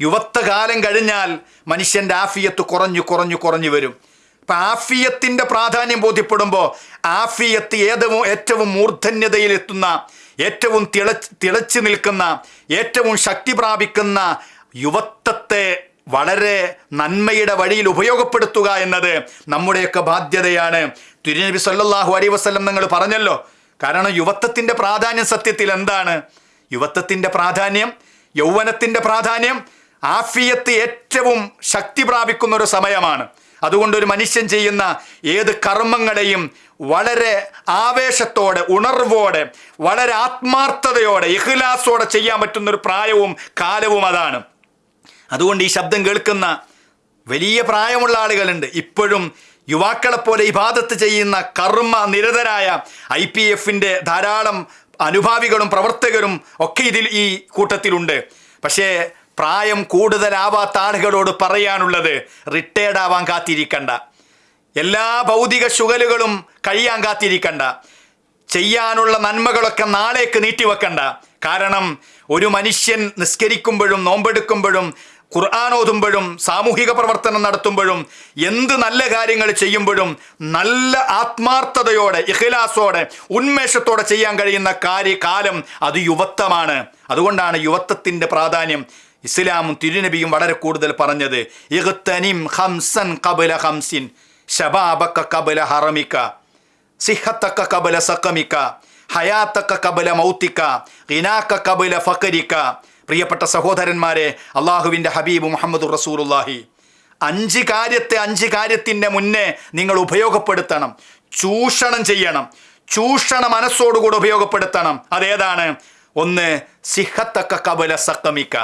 യുവത്വകാലം കഴിഞ്ഞാൽ മനുഷ്യന്റെ ആഫിയത്ത് കുറഞ്ഞു കുറഞ്ഞു കുറഞ്ഞു വരും. അപ്പം ആഫിയത്തിന്റെ പ്രാധാന്യം ബോധ്യപ്പെടുമ്പോൾ ആഫിയത്ത് ഏതവും ഏറ്റവും മൂർധന്യതയിലെത്തുന്ന ഏറ്റവും തിളച്ച് തിളച്ചു നിൽക്കുന്ന ഏറ്റവും ശക്തി പ്രാപിക്കുന്ന യുവത്വത്തെ വളരെ നന്മയുടെ വഴിയിൽ ഉപയോഗപ്പെടുത്തുക എന്നത് നമ്മുടെയൊക്കെ ബാധ്യതയാണ്. തിരുനബി സല്ലാഹു അലൈഹി വസ്ലം നിങ്ങൾ പറഞ്ഞല്ലോ കാരണം യുവത്വത്തിന്റെ പ്രാധാന്യം സത്യത്തിൽ എന്താണ്? യുവത്വത്തിന്റെ പ്രാധാന്യം യൗവനത്തിന്റെ പ്രാധാന്യം ആഫിയത്ത് ഏറ്റവും ശക്തി പ്രാപിക്കുന്ന ഒരു സമയമാണ്. അതുകൊണ്ട് ഒരു മനുഷ്യൻ ചെയ്യുന്ന ഏത് കർമ്മങ്ങളെയും വളരെ ആവേശത്തോടെ ഉണർവോടെ വളരെ ആത്മാർത്ഥതയോടെ ഇഹ്ലാസോടെ ചെയ്യാൻ പറ്റുന്ന ഒരു പ്രായവും കാലവും അതാണ്. അതുകൊണ്ട് ഈ ശബ്ദം കേൾക്കുന്ന വലിയ പ്രായമുള്ള ആളുകളുണ്ട്. ഇപ്പോഴും യുവാക്കളെപ്പോലെ ഇബാദത്ത് ചെയ്യുന്ന കർമ്മ നിരതരായ ഐ പി എഫിന്റെ ധാരാളം അനുഭാവികളും പ്രവർത്തകരും ഒക്കെ ഇതിൽ ഈ കൂട്ടത്തിലുണ്ട്. പക്ഷേ പ്രായം കൂടുതലാവാത്ത ആളുകളോട് പറയാനുള്ളത് റിട്ടയർഡ് ആവാൻ കാത്തിരിക്കണ്ട. എല്ലാ ഭൗതിക ശുഗലുകളും കഴിയാൻ കാത്തിരിക്കണ്ട. ചെയ്യാനുള്ള നന്മകളൊക്കെ നാളേക്ക് നീട്ടിവെക്കണ്ട. കാരണം ഒരു മനുഷ്യൻ നിസ്കരിക്കുമ്പോഴും നോമ്പെടുക്കുമ്പോഴും ഖുർആാനോതുമ്പോഴും സാമൂഹിക പ്രവർത്തനം നടത്തുമ്പോഴും എന്ത് നല്ല കാര്യങ്ങൾ ചെയ്യുമ്പോഴും നല്ല ആത്മാർത്ഥതയോടെ ഇഖിലാസോടെ ഉന്മേഷത്തോടെ ചെയ്യാൻ കഴിയുന്ന കാര്യ കാലം അത് യുവത്വമാണ്. അതുകൊണ്ടാണ് യുവത്വത്തിന്റെ പ്രാധാന്യം ഇസ്ലാമും തിരുനബിയും വളരെ കൂടുതൽ പറഞ്ഞത് ഇഖ്തനിം ഹംസൻ കബല ഹംസിൻ ഷബാബക്ക കബല ഹറമിക്ക സിഹത്തക്ക കബല സക്കമിക്ക ഹയാത്തക്ക കബല മൗത്തിക്ക ഇനാക്ക കബല ഫക്കരിക്ക പ്രിയപ്പെട്ട സഹോദരന്മാരെ അള്ളാഹുവിന്റെ ഹബീബ് മുഹമ്മദ് റസൂലുല്ലാഹി അഞ്ച് കാര്യത്തെ അഞ്ച് കാര്യത്തിന്റെ മുന്നേ നിങ്ങൾ ഉപയോഗപ്പെടുത്തണം ചൂഷണം ചെയ്യണം ചൂഷണ മനസ്സോടുകൂടി ഉപയോഗപ്പെടുത്തണം. അതേതാണ്? ഒന്ന് സിഹത്തക്ക കബല സക്കമിക്ക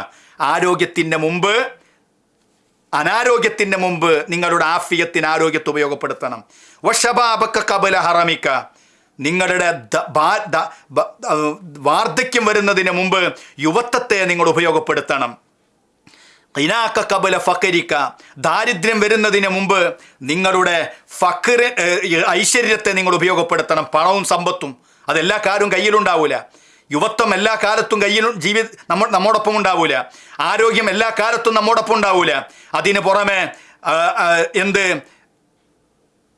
ആരോഗ്യത്തിന്റെ മുമ്പ് അനാരോഗ്യത്തിന്റെ മുമ്പ് നിങ്ങളുടെ ആഫിയത്തിന് ആരോഗ്യത്തെ ഉപയോഗപ്പെടുത്തണം. വഷബാബക്ക കബല ഹറമിക്ക. നിങ്ങളുടെ വാർദ്ധക്യം വരുന്നതിന് മുമ്പ് യുവത്വത്തെ നിങ്ങൾ ഉപയോഗപ്പെടുത്തണം. ഇനാക്ക കബല ഫക്കരിക്ക. ദാരിദ്ര്യം വരുന്നതിന് മുമ്പ് നിങ്ങളുടെ ഫക്കറി ഐശ്വര്യത്തെ നിങ്ങൾ ഉപയോഗപ്പെടുത്തണം. പണവും സമ്പത്തും. അതെല്ലാ കാരും കയ്യിലുണ്ടാവൂല. യുവത്വം എല്ലാ കാലത്തും കയ്യിൽ ജീവി നമ്മ നമ്മോടൊപ്പം ഉണ്ടാവൂല. ആരോഗ്യം എല്ലാ കാലത്തും നമ്മോടൊപ്പം ഉണ്ടാവൂല. അതിന് പുറമെ എന്ത്?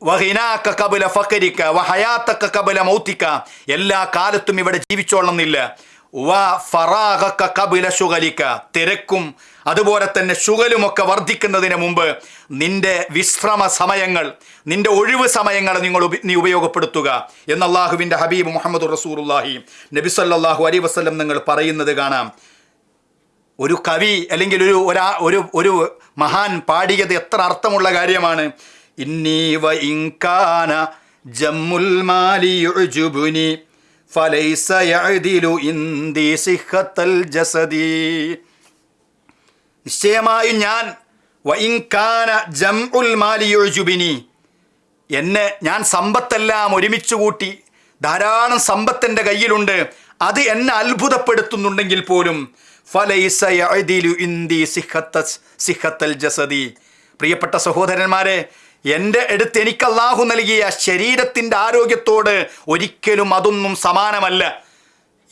വഹിനാക്ക കബുല ഫക്കരിക്ക വഹയാത്തക്ക കബുല മൗത്തിക്ക. എല്ലാ കാലത്തും ഇവിടെ ജീവിച്ചോളന്നില്ല വ കബില ശുഗലിക്ക. തിരക്കും അതുപോലെ തന്നെ ശുഗലുമൊക്കെ വർദ്ധിക്കുന്നതിന് മുമ്പ് നിന്റെ വിശ്രമ സമയങ്ങൾ നിന്റെ ഒഴിവ് സമയങ്ങൾ നിങ്ങൾ നീ ഉപയോഗപ്പെടുത്തുക എന്ന് അള്ളാഹുവിന്റെ ഹബീബ് മുഹമ്മദ് റസൂറുല്ലാഹി നബി സല്ലല്ലാഹു വസ്ലം നിങ്ങൾ പറയുന്നത് കാണാം. ഒരു കവി അല്ലെങ്കിൽ ഒരു ഒരാ ഒരു ഒരു മഹാൻ പാടിയത് എത്ര അർത്ഥമുള്ള കാര്യമാണ്? ഇന്നി വ ഇൻകാന ജമ്മുൽ മാലി യഅദിലു ജസദി. നിശ്ചയമായും ഞാൻ വ ഇൻകാന ജംഉൽ മാലി യുഅ്ജുബിനി എന്നെ ഞാൻ സമ്പത്തെല്ലാം ഒരുമിച്ച് കൂട്ടി ധാരാളം സമ്പത്തെന്റെ കയ്യിലുണ്ട് അത് എന്നെ അത്ഭുതപ്പെടുത്തുന്നുണ്ടെങ്കിൽ പോലും ഫലൈസ യഅദിലു ഇന്ദി സിഹത്ത സിഹത്തൽ ജസദി. പ്രിയപ്പെട്ട സഹോദരന്മാരെ എന്റെ അടുത്ത് എനിക്ക് അള്ളാഹു നൽകിയ ശരീരത്തിന്റെ ആരോഗ്യത്തോട് ഒരിക്കലും അതൊന്നും സമാനമല്ല.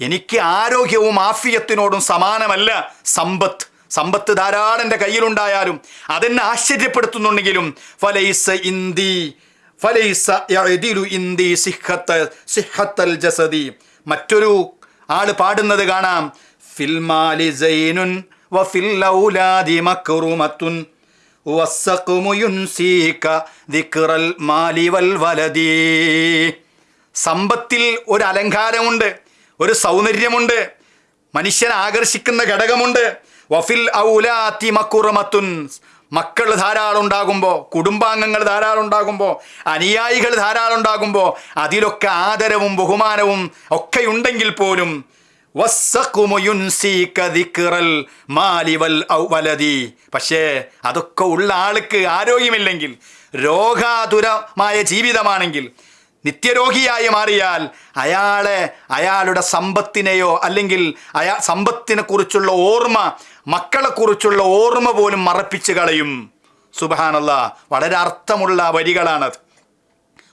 എനിക്ക് ആരോഗ്യവും ആഫിയത്തിനോടും സമാനമല്ല സമ്പത്ത്. സമ്പത്ത് ധാരാളം എന്റെ കയ്യിലുണ്ടായാലും അതെന്നെ ആശ്ചര്യപ്പെടുത്തുന്നുണ്ടെങ്കിലും ഫലൈസ ഇന്ദി ഫലൈസ ഇന്ദി സിഹത്ത സിഹത്തൽ ജസദി. മറ്റൊരു ആൾ പാടുന്നത് കാണാം ഫിൽമാലി സൈനുൻ വ ഔലാദി മക്റുമത്തുൻ. ദിക്റൽ സമ്പത്തിൽ ഒരു അലങ്കാരമുണ്ട് ഒരു സൗന്ദര്യമുണ്ട് മനുഷ്യനെ ആകർഷിക്കുന്ന ഘടകമുണ്ട്. വഫിൽ ഔലാത്തി മക്കുറമത്തുൻ മക്കൾ ധാരാളം ഉണ്ടാകുമ്പോൾ കുടുംബാംഗങ്ങൾ ധാരാളം ഉണ്ടാകുമ്പോൾ അനുയായികൾ ധാരാളം ഉണ്ടാകുമ്പോൾ അതിലൊക്കെ ആദരവും ബഹുമാനവും ഒക്കെ ഉണ്ടെങ്കിൽ പോലും പക്ഷേ അതൊക്കെ ഉള്ള ആൾക്ക് ആരോഗ്യമില്ലെങ്കിൽ രോഗാതുരമായ ജീവിതമാണെങ്കിൽ നിത്യരോഗിയായി മാറിയാൽ അയാളെ അയാളുടെ സമ്പത്തിനെയോ അല്ലെങ്കിൽ അയാ സമ്പത്തിനെ കുറിച്ചുള്ള ഓർമ്മ മക്കളെക്കുറിച്ചുള്ള ഓർമ്മ പോലും മറപ്പിച്ച് കളയും. സുബഹാനല്ല വളരെ അർത്ഥമുള്ള വരികളാണത്.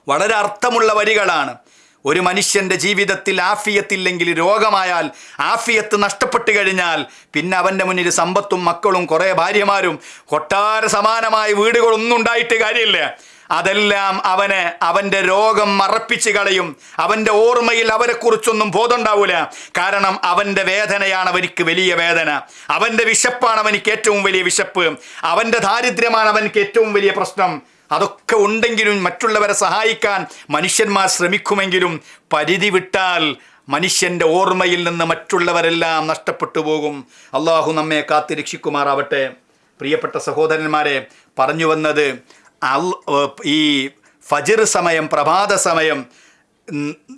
വളരെ അർത്ഥമുള്ള വരികളാണ്. ഒരു മനുഷ്യന്റെ ജീവിതത്തിൽ ആഫിയത്തില്ലെങ്കിൽ രോഗമായാൽ ആഫിയത്ത് നഷ്ടപ്പെട്ട് കഴിഞ്ഞാൽ പിന്നെ അവന്റെ മുന്നിൽ സമ്പത്തും മക്കളും കുറേ ഭാര്യമാരും കൊട്ടാര സമാനമായ വീടുകളൊന്നും ഉണ്ടായിട്ട് കാര്യമില്ല. അതെല്ലാം അവന് അവന്റെ രോഗം മറപ്പിച്ച് കളയും. അവന്റെ ഓർമ്മയിൽ അവരെക്കുറിച്ചൊന്നും ബോധമുണ്ടാവില്ല കാരണം അവന്റെ വേദനയാണ് അവനിക്ക് വലിയ വേദന. അവന്റെ വിശപ്പാണ് അവനിക്ക് ഏറ്റവും വലിയ വിശപ്പ്. അവന്റെ ദാരിദ്ര്യമാണ് അവനിക്ക് ഏറ്റവും വലിയ പ്രശ്നം. അതൊക്കെ ഉണ്ടെങ്കിലും മറ്റുള്ളവരെ സഹായിക്കാൻ മനുഷ്യന്മാർ ശ്രമിക്കുമെങ്കിലും പരിധി വിട്ടാൽ മനുഷ്യന്റെ ഓർമ്മയിൽ നിന്ന് മറ്റുള്ളവരെല്ലാം നഷ്ടപ്പെട്ടു പോകും. അള്ളാഹു നമ്മെ കാത്തി രക്ഷിക്കുമാറാവട്ടെ. പ്രിയപ്പെട്ട സഹോദരന്മാരെ പറഞ്ഞു വന്നത് ഈ ഫജിർ സമയം പ്രഭാത സമയം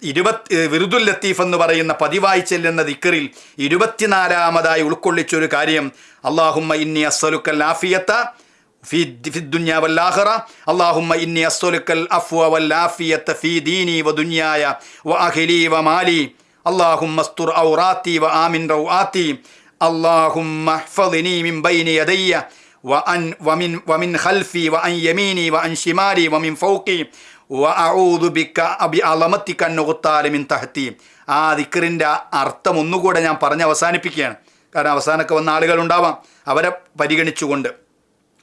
ഇരുപത്തി വിറുദുൽ ലത്തീഫ് എന്ന് പറയുന്ന പതിവായി ചെല്ലുന്ന ദിക്കറിൽ ഇരുപത്തിനാലാമതായി ഉൾക്കൊള്ളിച്ചൊരു കാര്യം. അള്ളാഹുമ്മ ഇന്നി അസ്വലുക്കൽ ആഫിയത്ത في في الدنيا والآخرة اللهم إني أسألك العفو والعافية في ديني ودنياي وأهلي ومالي اللهم استر عوراتي وآمن روآتي اللهم احفظني من بين يدي وأن ومن ومن خلفي وعن يميني وعن شمالي ومن فوقي وأعوذ بك بعظمتك أن أغتال من تحتي ആ ദിക്കറിൻ്റെ അർത്ഥം ഒന്നുകൂടെ ഞാൻ പറഞ്ഞ് അവസാനിപ്പിക്കുകയാണ് കാരണം അവസാനമൊക്കെ വന്ന ആളുകളുണ്ടാവാം അവരെ പരിഗണിച്ചുകൊണ്ട്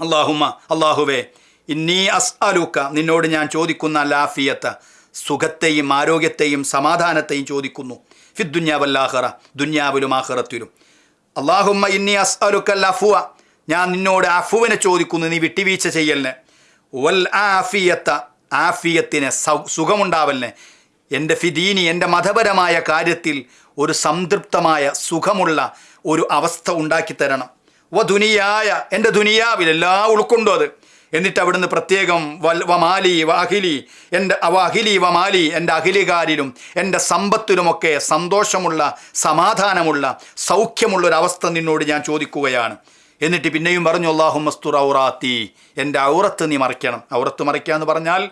അള്ളാഹുമ്മ അള്ളാഹുവേ ഇന്നീ അസ് അസ്അലുക്ക നിന്നോട് ഞാൻ ചോദിക്കുന്ന ലാഫിയത്ത് സുഖത്തെയും ആരോഗ്യത്തെയും സമാധാനത്തെയും ചോദിക്കുന്നു. ഫിദ്ദുന്യാവല്ലാഹറ ദുന്യാവിലും ആഹറത്തിലും അള്ളാഹുമ്മ ഇന്നീ അസ്അലുക്കൽ അഫുവ ഞാൻ നിന്നോട് അഫുവിനെ ചോദിക്കുന്നു നീ വിട്ടുവീഴ്ച ചെയ്യലിന്. വൽ ആഫിയത്ത ആഫിയത്തിന് സുഖമുണ്ടാവലിന്. എന്റെ ഫിദീനി എന്റെ മതപരമായ കാര്യത്തിൽ ഒരു സംതൃപ്തമായ സുഖമുള്ള ഒരു അവസ്ഥ ഉണ്ടാക്കി തരണം. വ ദുനിയായ എന്റെ ദുനിയാവിൽ എല്ലാം ഉൾക്കൊണ്ടു അത്. എന്നിട്ട് അവിടുന്ന് പ്രത്യേകം വൽ വമാലി വ അഖിലി എന്റെ അഖിലി വമാലി എന്റെ അഖിലികാരിലും എന്റെ സമ്പത്തിലുമൊക്കെ സന്തോഷമുള്ള സമാധാനമുള്ള സൗഖ്യമുള്ള ഒരു അവസ്ഥ നിന്നോട് ഞാൻ ചോദിക്കുകയാണ്. എന്നിട്ട് പിന്നെയും പറഞ്ഞു അള്ളാഹു മസ്തുർ ഔറാത്തി എന്റെ ഔറത്ത് നീ മറിക്കണം. ഔറത്ത് മറിക്കുക എന്ന് പറഞ്ഞാൽ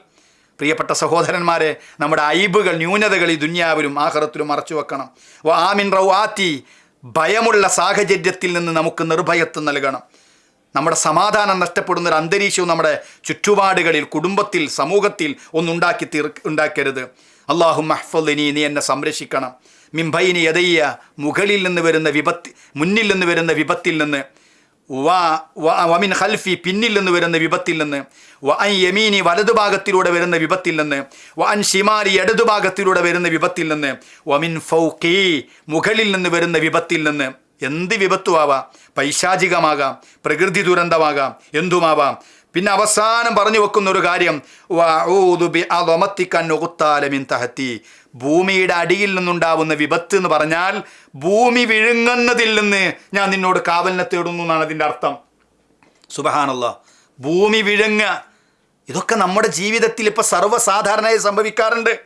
പ്രിയപ്പെട്ട സഹോദരന്മാരെ നമ്മുടെ അയിബുകൾ ന്യൂനതകൾ ഈ ദുന്യാവിലും ആഹ്റത്തിലും മറച്ചു വെക്കണം. ആമിൻ റൗ ആത്തി ഭയമുള്ള സാഹചര്യത്തിൽ നിന്ന് നമുക്ക് നിർഭയത്വം നൽകണം. നമ്മുടെ സമാധാനം നഷ്ടപ്പെടുന്ന ഒരു അന്തരീക്ഷവും നമ്മുടെ ചുറ്റുപാടുകളിൽ കുടുംബത്തിൽ സമൂഹത്തിൽ ഒന്നുണ്ടാക്കി തീർ ഉണ്ടാക്കരുത്. അള്ളാഹു മഹ്ഫലിനി നീ എന്നെ സംരക്ഷിക്കണം. മിംബൈനി യദയ്യ മുകളിൽ നിന്ന് വരുന്ന വിപത്ത് മുന്നിൽ നിന്ന് വരുന്ന വിപത്തിൽ നിന്ന് വമിൻ ഖൽഫി പിന്നിൽ നിന്ന് വരുന്ന വിപത്തിൽ നിന്ന്. വ അൻ യമീനി വലതുഭാഗത്തിലൂടെ വരുന്ന വിപത്തിൽ നിന്ന്. വ അൻ ഷിമാരി ഇടതുഭാഗത്തിലൂടെ വരുന്ന വിപത്തിൽ നിന്ന്. വമിൻ ഫൗക്കി മുകളിൽ നിന്ന് വരുന്ന വിപത്തിൽ നിന്ന്. എന്ത് വിപത്തുമാവാം? പൈശാചികമാകാം പ്രകൃതി ദുരന്തമാകാം എന്തുമാവാം? പിന്നെ അവസാനം പറഞ്ഞു വെക്കുന്ന ഒരു കാര്യം തഹത്തി ഭൂമിയുടെ അടിയിൽ നിന്നുണ്ടാവുന്ന വിപത്ത് എന്ന് പറഞ്ഞാൽ ഭൂമി വിഴുങ്ങുന്നതിൽ നിന്ന് ഞാൻ നിന്നോട് കാവലിനെ തേടുന്നു എന്നാണ് അതിന്റെ അർത്ഥം. സുബഹാനല്ല. ഭൂമി വിഴുങ്ങ. ഇതൊക്കെ നമ്മുടെ ജീവിതത്തിൽ ഇപ്പോൾ സർവസാധാരണയായി സംഭവിക്കാറുണ്ട്.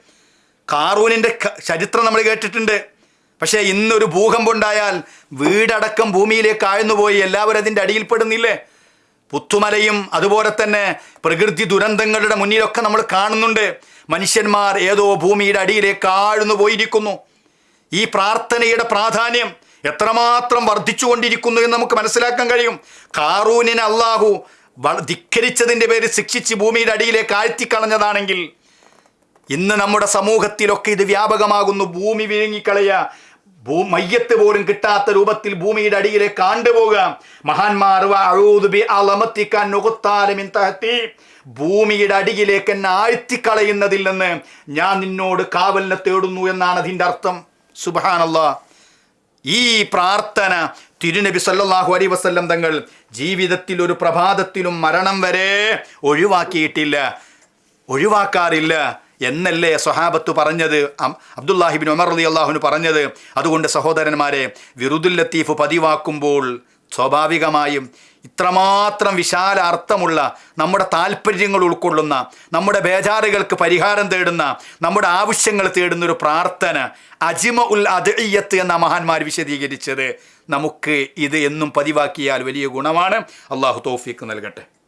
കാറൂനിന്റെ ചരിത്രം നമ്മൾ കേട്ടിട്ടുണ്ട്. പക്ഷേ ഇന്നൊരു ഭൂകമ്പം ഉണ്ടായാൽ വീടടക്കം ഭൂമിയിലേക്ക് ആഴ്ന്നുപോയി. എല്ലാവരും അതിന്റെ അടിയിൽപ്പെടുന്നില്ലേ പുത്തുമലയും അതുപോലെ തന്നെ പ്രകൃതി ദുരന്തങ്ങളുടെ മുന്നിലൊക്കെ നമ്മൾ കാണുന്നുണ്ട്. മനുഷ്യന്മാർ ഏതോ ഭൂമിയുടെ അടിയിലേക്ക് ആഴ്ന്നു പോയിരിക്കുന്നു. ഈ പ്രാർത്ഥനയുടെ പ്രാധാന്യം എത്രമാത്രം വർദ്ധിച്ചുകൊണ്ടിരിക്കുന്നു എന്ന് നമുക്ക് മനസ്സിലാക്കാൻ കഴിയും. കാറൂനിനെ അള്ളാഹു ധിക്കരിച്ചതിന്റെ പേര് ശിക്ഷിച്ച് ഭൂമിയുടെ അടിയിലേക്ക് ആഴ്ത്തിക്കളഞ്ഞതാണെങ്കിൽ ഇന്ന് നമ്മുടെ സമൂഹത്തിലൊക്കെ ഇത് വ്യാപകമാകുന്നു. ഭൂമി വിഴുങ്ങിക്കളയ ഭൂ മയ്യത്ത് പോലും കിട്ടാത്ത രൂപത്തിൽ ഭൂമിയുടെ അടിയിലേക്ക് ആണ്ടുപോകുക മഹാന്മാർ. ഭൂമിയുടെ അടിയിലേക്ക് എന്നെ ആഴ്ത്തിക്കളയുന്നതിൽ നിന്ന് ഞാൻ നിന്നോട് കാവലിനെ തേടുന്നു എന്നാണ് അതിന്റെ അർത്ഥം. സുബാനല്ല ഈ പ്രാർത്ഥന തിരുനബി സല്ലാഹു അലൈഹി വസല്ലം തങ്ങൾ ജീവിതത്തിൽ ഒരു പ്രഭാതത്തിലും മരണം വരെ ഒഴിവാക്കിയിട്ടില്ല. ഒഴിവാക്കാറില്ല. എന്നല്ലേ സ്വഹാബത്ത് പറഞ്ഞത്? അബ്ദുല്ലാഹിബിൻ ഉമർ അലി അള്ളാഹുന് പറഞ്ഞത്. അതുകൊണ്ട് സഹോദരന്മാരെ വിറുദുൽ ലത്തീഫ് പതിവാക്കുമ്പോൾ സ്വാഭാവികമായും ഇത്രമാത്രം വിശാല അർത്ഥമുള്ള നമ്മുടെ താല്പര്യങ്ങൾ ഉൾക്കൊള്ളുന്ന നമ്മുടെ ബേജാറുകൾക്ക് പരിഹാരം തേടുന്ന നമ്മുടെ ആവശ്യങ്ങൾ തേടുന്ന ഒരു പ്രാർത്ഥന അജിമ ഉൽ അദ്ഇയ്യത്ത് എന്ന മഹാന്മാർ വിശദീകരിച്ചത് നമുക്ക് ഇത് എന്നും പതിവാക്കിയാൽ വലിയ ഗുണമാണ്. അള്ളാഹു തോഫിക്ക് നൽകട്ടെ.